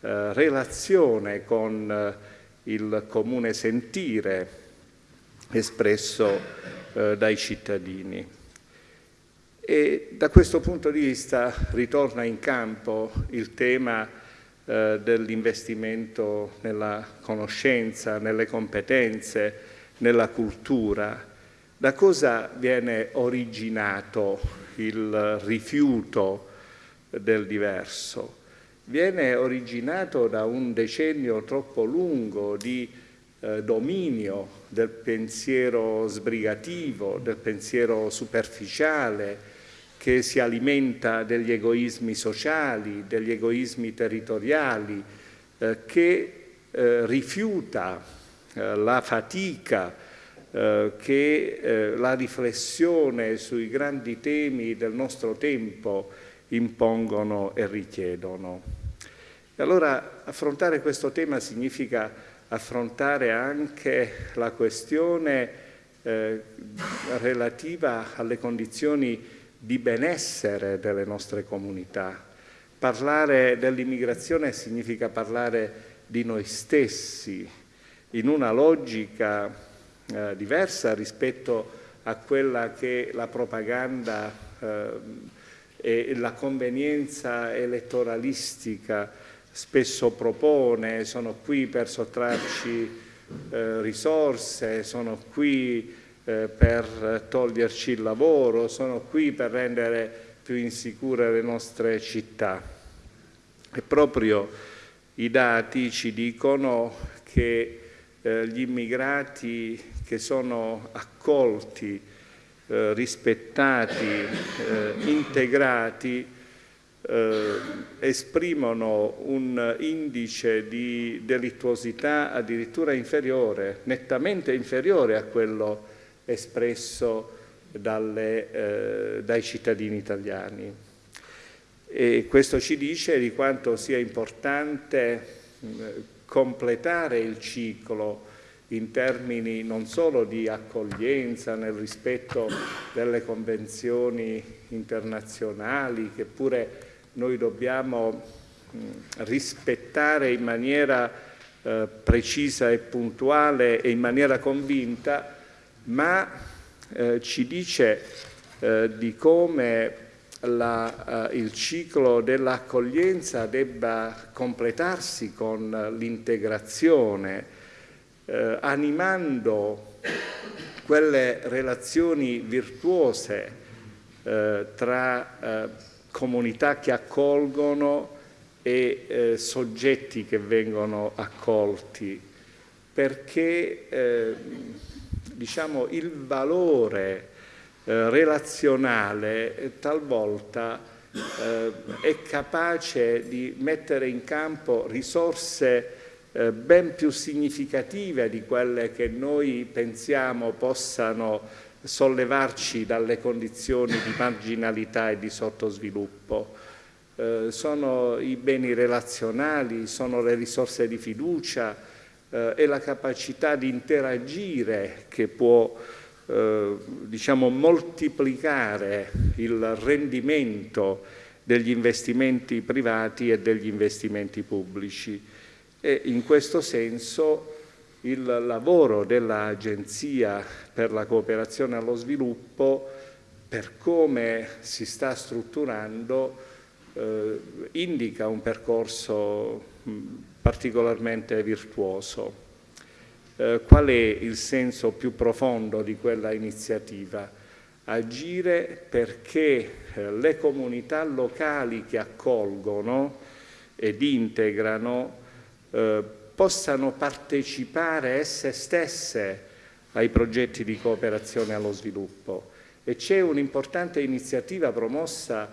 eh, relazione con eh, il comune sentire espresso eh, dai cittadini. E da questo punto di vista ritorna in campo il tema eh, dell'investimento nella conoscenza, nelle competenze, nella cultura, da cosa viene originato il rifiuto del diverso? Viene originato da un decennio troppo lungo di eh, dominio del pensiero sbrigativo, del pensiero superficiale, che si alimenta degli egoismi sociali, degli egoismi territoriali, eh, che eh, rifiuta eh, la fatica, eh, che eh, la riflessione sui grandi temi del nostro tempo impongono e richiedono. E allora affrontare questo tema significa affrontare anche la questione eh, relativa alle condizioni di benessere delle nostre comunità. Parlare dell'immigrazione significa parlare di noi stessi, in una logica eh, diversa rispetto a quella che la propaganda eh, e la convenienza elettoralistica spesso propone, sono qui per sottrarci eh, risorse, sono qui eh, per toglierci il lavoro, sono qui per rendere più insicure le nostre città. E proprio i dati ci dicono che eh, gli immigrati che sono accolti, eh, rispettati, integrati, eh, esprimono un indice di delittuosità addirittura inferiore, nettamente inferiore a quello espresso dalle, eh, dai cittadini italiani. E questo ci dice di quanto sia importante completare il ciclo in termini non solo di accoglienza nel rispetto delle convenzioni internazionali che pure noi dobbiamo rispettare in maniera eh, precisa e puntuale e in maniera convinta, ma eh, ci dice eh, di come la, eh, il ciclo dell'accoglienza debba completarsi con l'integrazione eh, animando quelle relazioni virtuose eh, tra eh, comunità che accolgono e soggetti che vengono accolti, perché eh, diciamo, il valore eh, relazionale talvolta è capace di mettere in campo risorse eh, ben più significative di quelle che noi pensiamo possano sollevarci dalle condizioni di marginalità e di sottosviluppo. Eh, sono i beni relazionali, sono le risorse di fiducia, eh, è la capacità di interagire che può eh, diciamo, moltiplicare il rendimento degli investimenti privati e degli investimenti pubblici. E in questo senso il lavoro dell'Agenzia per la cooperazione allo sviluppo per come si sta strutturando eh, indica un percorso particolarmente virtuoso. Eh, qual è il senso più profondo di quella iniziativa? Agire perché eh, le comunità locali che accolgono ed integrano eh, possano partecipare esse stesse ai progetti di cooperazione allo sviluppo. E c'è un'importante iniziativa promossa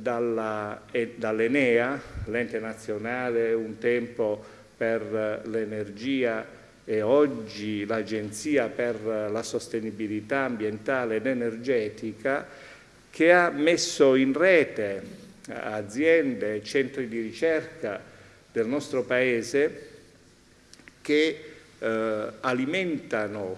dall'Enea, l'ente nazionale un tempo per l'energia e oggi l'Agenzia per la sostenibilità ambientale ed energetica, che ha messo in rete aziende centri di ricerca del nostro Paese che eh, alimentano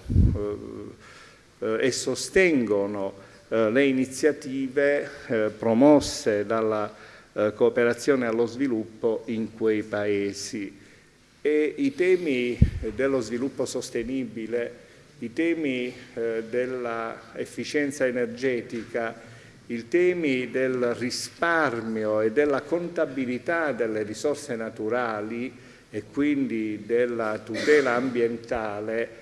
eh, e sostengono eh, le iniziative eh, promosse dalla eh, cooperazione allo sviluppo in quei paesi. E i temi dello sviluppo sostenibile, i temi eh, dell'efficienza energetica, i temi del risparmio e della contabilità delle risorse naturali e quindi della tutela ambientale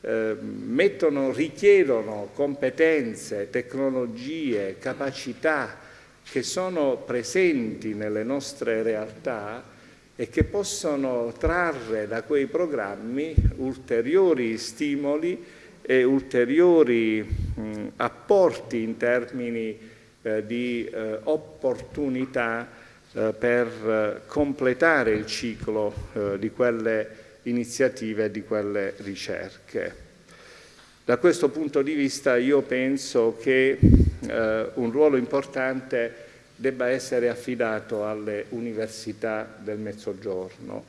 eh, mettono, richiedono competenze, tecnologie, capacità che sono presenti nelle nostre realtà e che possono trarre da quei programmi ulteriori stimoli e ulteriori mh, apporti in termini eh, di eh, opportunità eh, per eh, completare il ciclo eh, di quelle iniziative di quelle ricerche. Da questo punto di vista io penso che un ruolo importante debba essere affidato alle università del Mezzogiorno.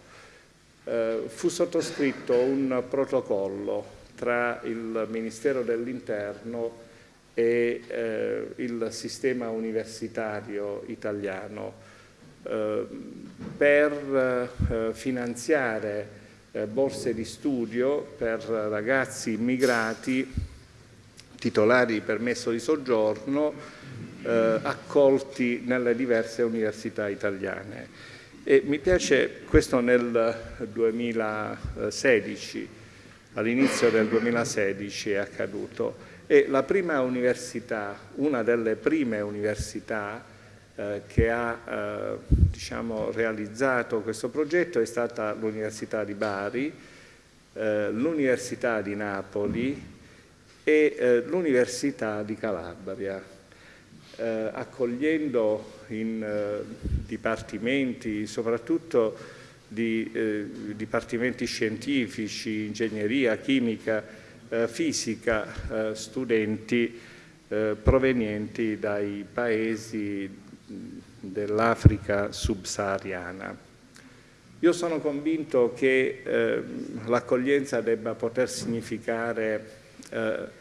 fu sottoscritto un protocollo tra il Ministero dell'Interno e eh, il sistema universitario italiano eh, per eh, finanziare eh, borse di studio per ragazzi immigrati titolari di permesso di soggiorno accolti nelle diverse università italiane. E mi piace, questo nel 2016, all'inizio del 2016 è accaduto, e la prima università, una delle prime università eh, che ha eh, diciamo, realizzato questo progetto è stata l'Università di Bari, eh, l'Università di Napoli e eh, l'Università di Calabria, eh, accogliendo in eh, dipartimenti, soprattutto di dipartimenti scientifici, ingegneria, chimica, fisica, studenti provenienti dai paesi dell'Africa subsahariana. Io sono convinto che eh, l'accoglienza debba poter significare eh,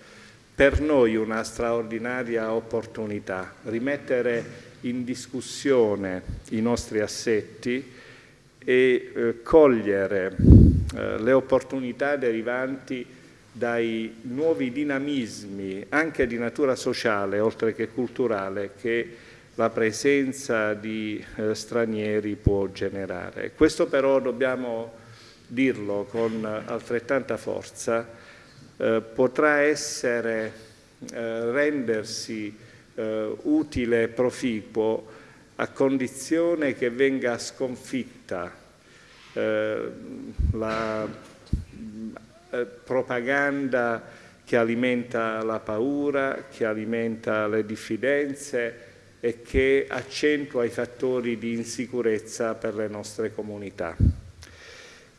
per noi una straordinaria opportunità, rimettere in discussione i nostri assetti e eh, cogliere eh, le opportunità derivanti dai nuovi dinamismi anche di natura sociale oltre che culturale che la presenza di eh, stranieri può generare. Questo però dobbiamo dirlo con altrettanta forza, eh, potrà essere, eh, rendersi eh, utile e proficuo a condizione che venga sconfitta eh, la eh, propaganda che alimenta la paura, che alimenta le diffidenze, e che accentua i fattori di insicurezza per le nostre comunità.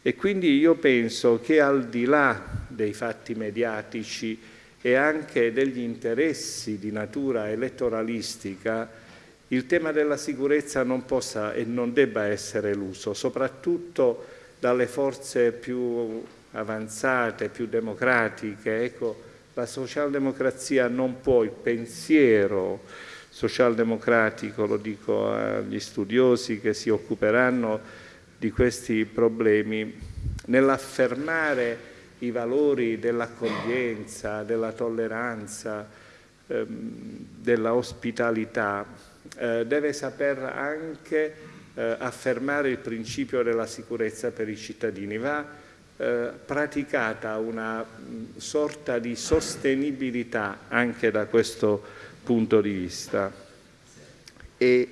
E quindi io penso che al di là dei fatti mediatici e anche degli interessi di natura elettoralistica, il tema della sicurezza non possa e non debba essere eluso, soprattutto dalle forze più avanzate, più democratiche. Ecco, la socialdemocrazia non può, il pensiero socialdemocratico, lo dico agli studiosi che si occuperanno di questi problemi, nell'affermare i valori dell'accoglienza, della tolleranza, ehm, della ospitalità, eh, deve saper anche eh, affermare il principio della sicurezza per i cittadini. Va eh, praticata una mh, sorta di sostenibilità anche da questo punto di vista e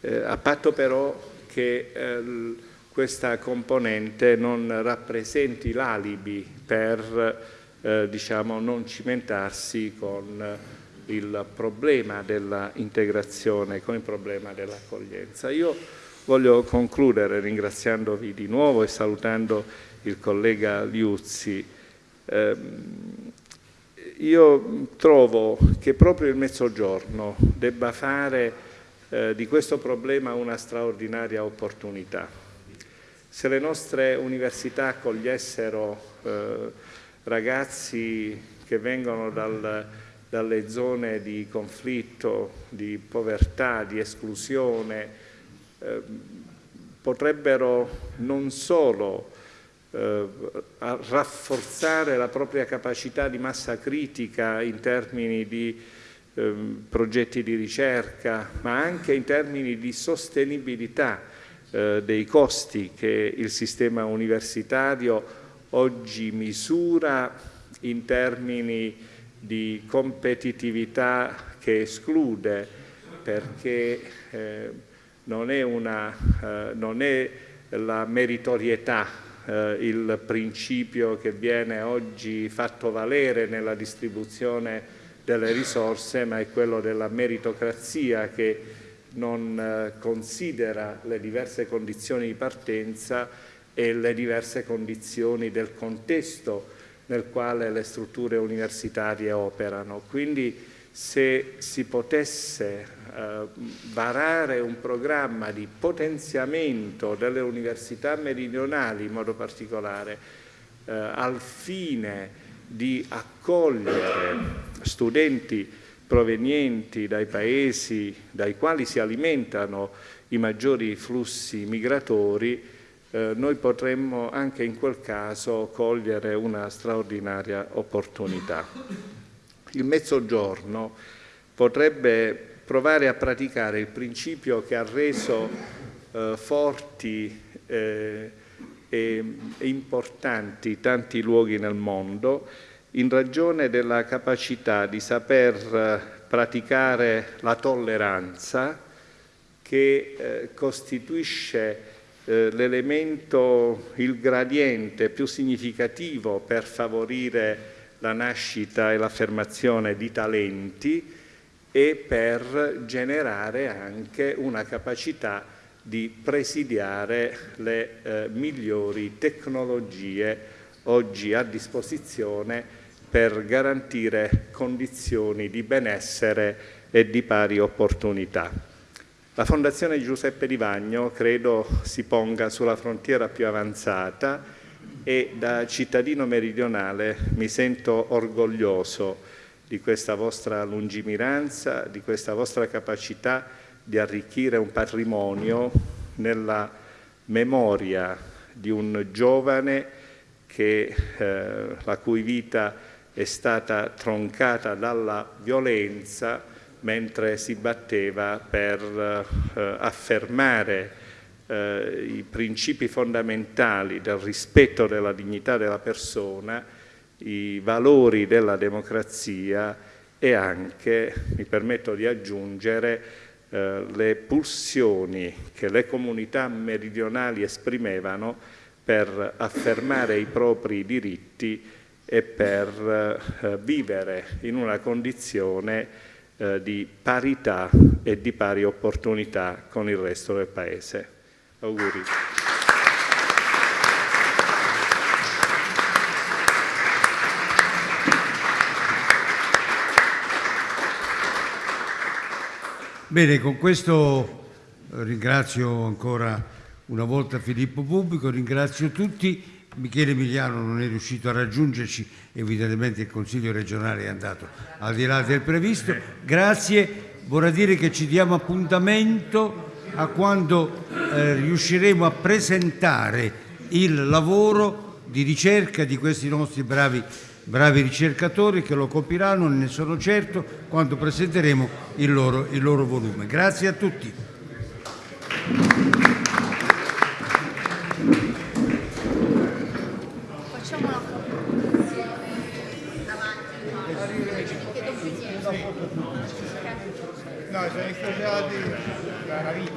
eh, a patto però che eh, questa componente non rappresenti l'alibi per eh, diciamo, non cimentarsi con il problema dell'integrazione, con il problema dell'accoglienza. Io voglio concludere ringraziandovi di nuovo e salutando il collega Liuzzi. Eh, io trovo che proprio il Mezzogiorno debba fare eh, di questo problema una straordinaria opportunità. Se le nostre università accogliessero eh, ragazzi che vengono dal, dalle zone di conflitto, di povertà, di esclusione, eh, potrebbero non solo eh, rafforzare la propria capacità di massa critica in termini di eh, progetti di ricerca, ma anche in termini di sostenibilità eh, dei costi che il sistema universitario oggi misura in termini di competitività che esclude perché eh, non, è una, eh, non è la meritorietà eh, il principio che viene oggi fatto valere nella distribuzione delle risorse, ma è quello della meritocrazia che non eh, considera le diverse condizioni di partenza e le diverse condizioni del contesto nel quale le strutture universitarie operano. Quindi se si potesse eh, varare un programma di potenziamento delle università meridionali in modo particolare eh, al fine di accogliere studenti provenienti dai paesi dai quali si alimentano i maggiori flussi migratori, eh, noi potremmo anche in quel caso cogliere una straordinaria opportunità. Il mezzogiorno potrebbe provare a praticare il principio che ha reso eh, forti eh, e, importanti tanti luoghi nel mondo in ragione della capacità di saper eh, praticare la tolleranza che eh, costituisce eh, l'elemento, il gradiente più significativo per favorire la nascita e l'affermazione di talenti e per generare anche una capacità di presidiare le eh, migliori tecnologie oggi a disposizione per garantire condizioni di benessere e di pari opportunità. La Fondazione Giuseppe Di Vagno credo si ponga sulla frontiera più avanzata e da cittadino meridionale mi sento orgoglioso di questa vostra lungimiranza, di questa vostra capacità di arricchire un patrimonio nella memoria di un giovane che, eh, la cui vita è stata troncata dalla violenza mentre si batteva per eh, affermare eh, i principi fondamentali del rispetto della dignità della persona i valori della democrazia e anche, mi permetto di aggiungere, eh, le pulsioni che le comunità meridionali esprimevano per affermare i propri diritti e per eh, vivere in una condizione eh, di parità e di pari opportunità con il resto del Paese. Auguri. Bene, con questo ringrazio ancora una volta Filippo Pubblico, ringrazio tutti. Michele Emiliano non è riuscito a raggiungerci, evidentemente il Consiglio regionale è andato al di là del previsto. Grazie, vorrà dire che ci diamo appuntamento a quando eh, riusciremo a presentare il lavoro di ricerca di questi nostri bravi, bravi ricercatori che lo compiranno, ne sono certo, quando presenteremo il loro, il loro volume. Grazie a tutti. No, sono stati la vita.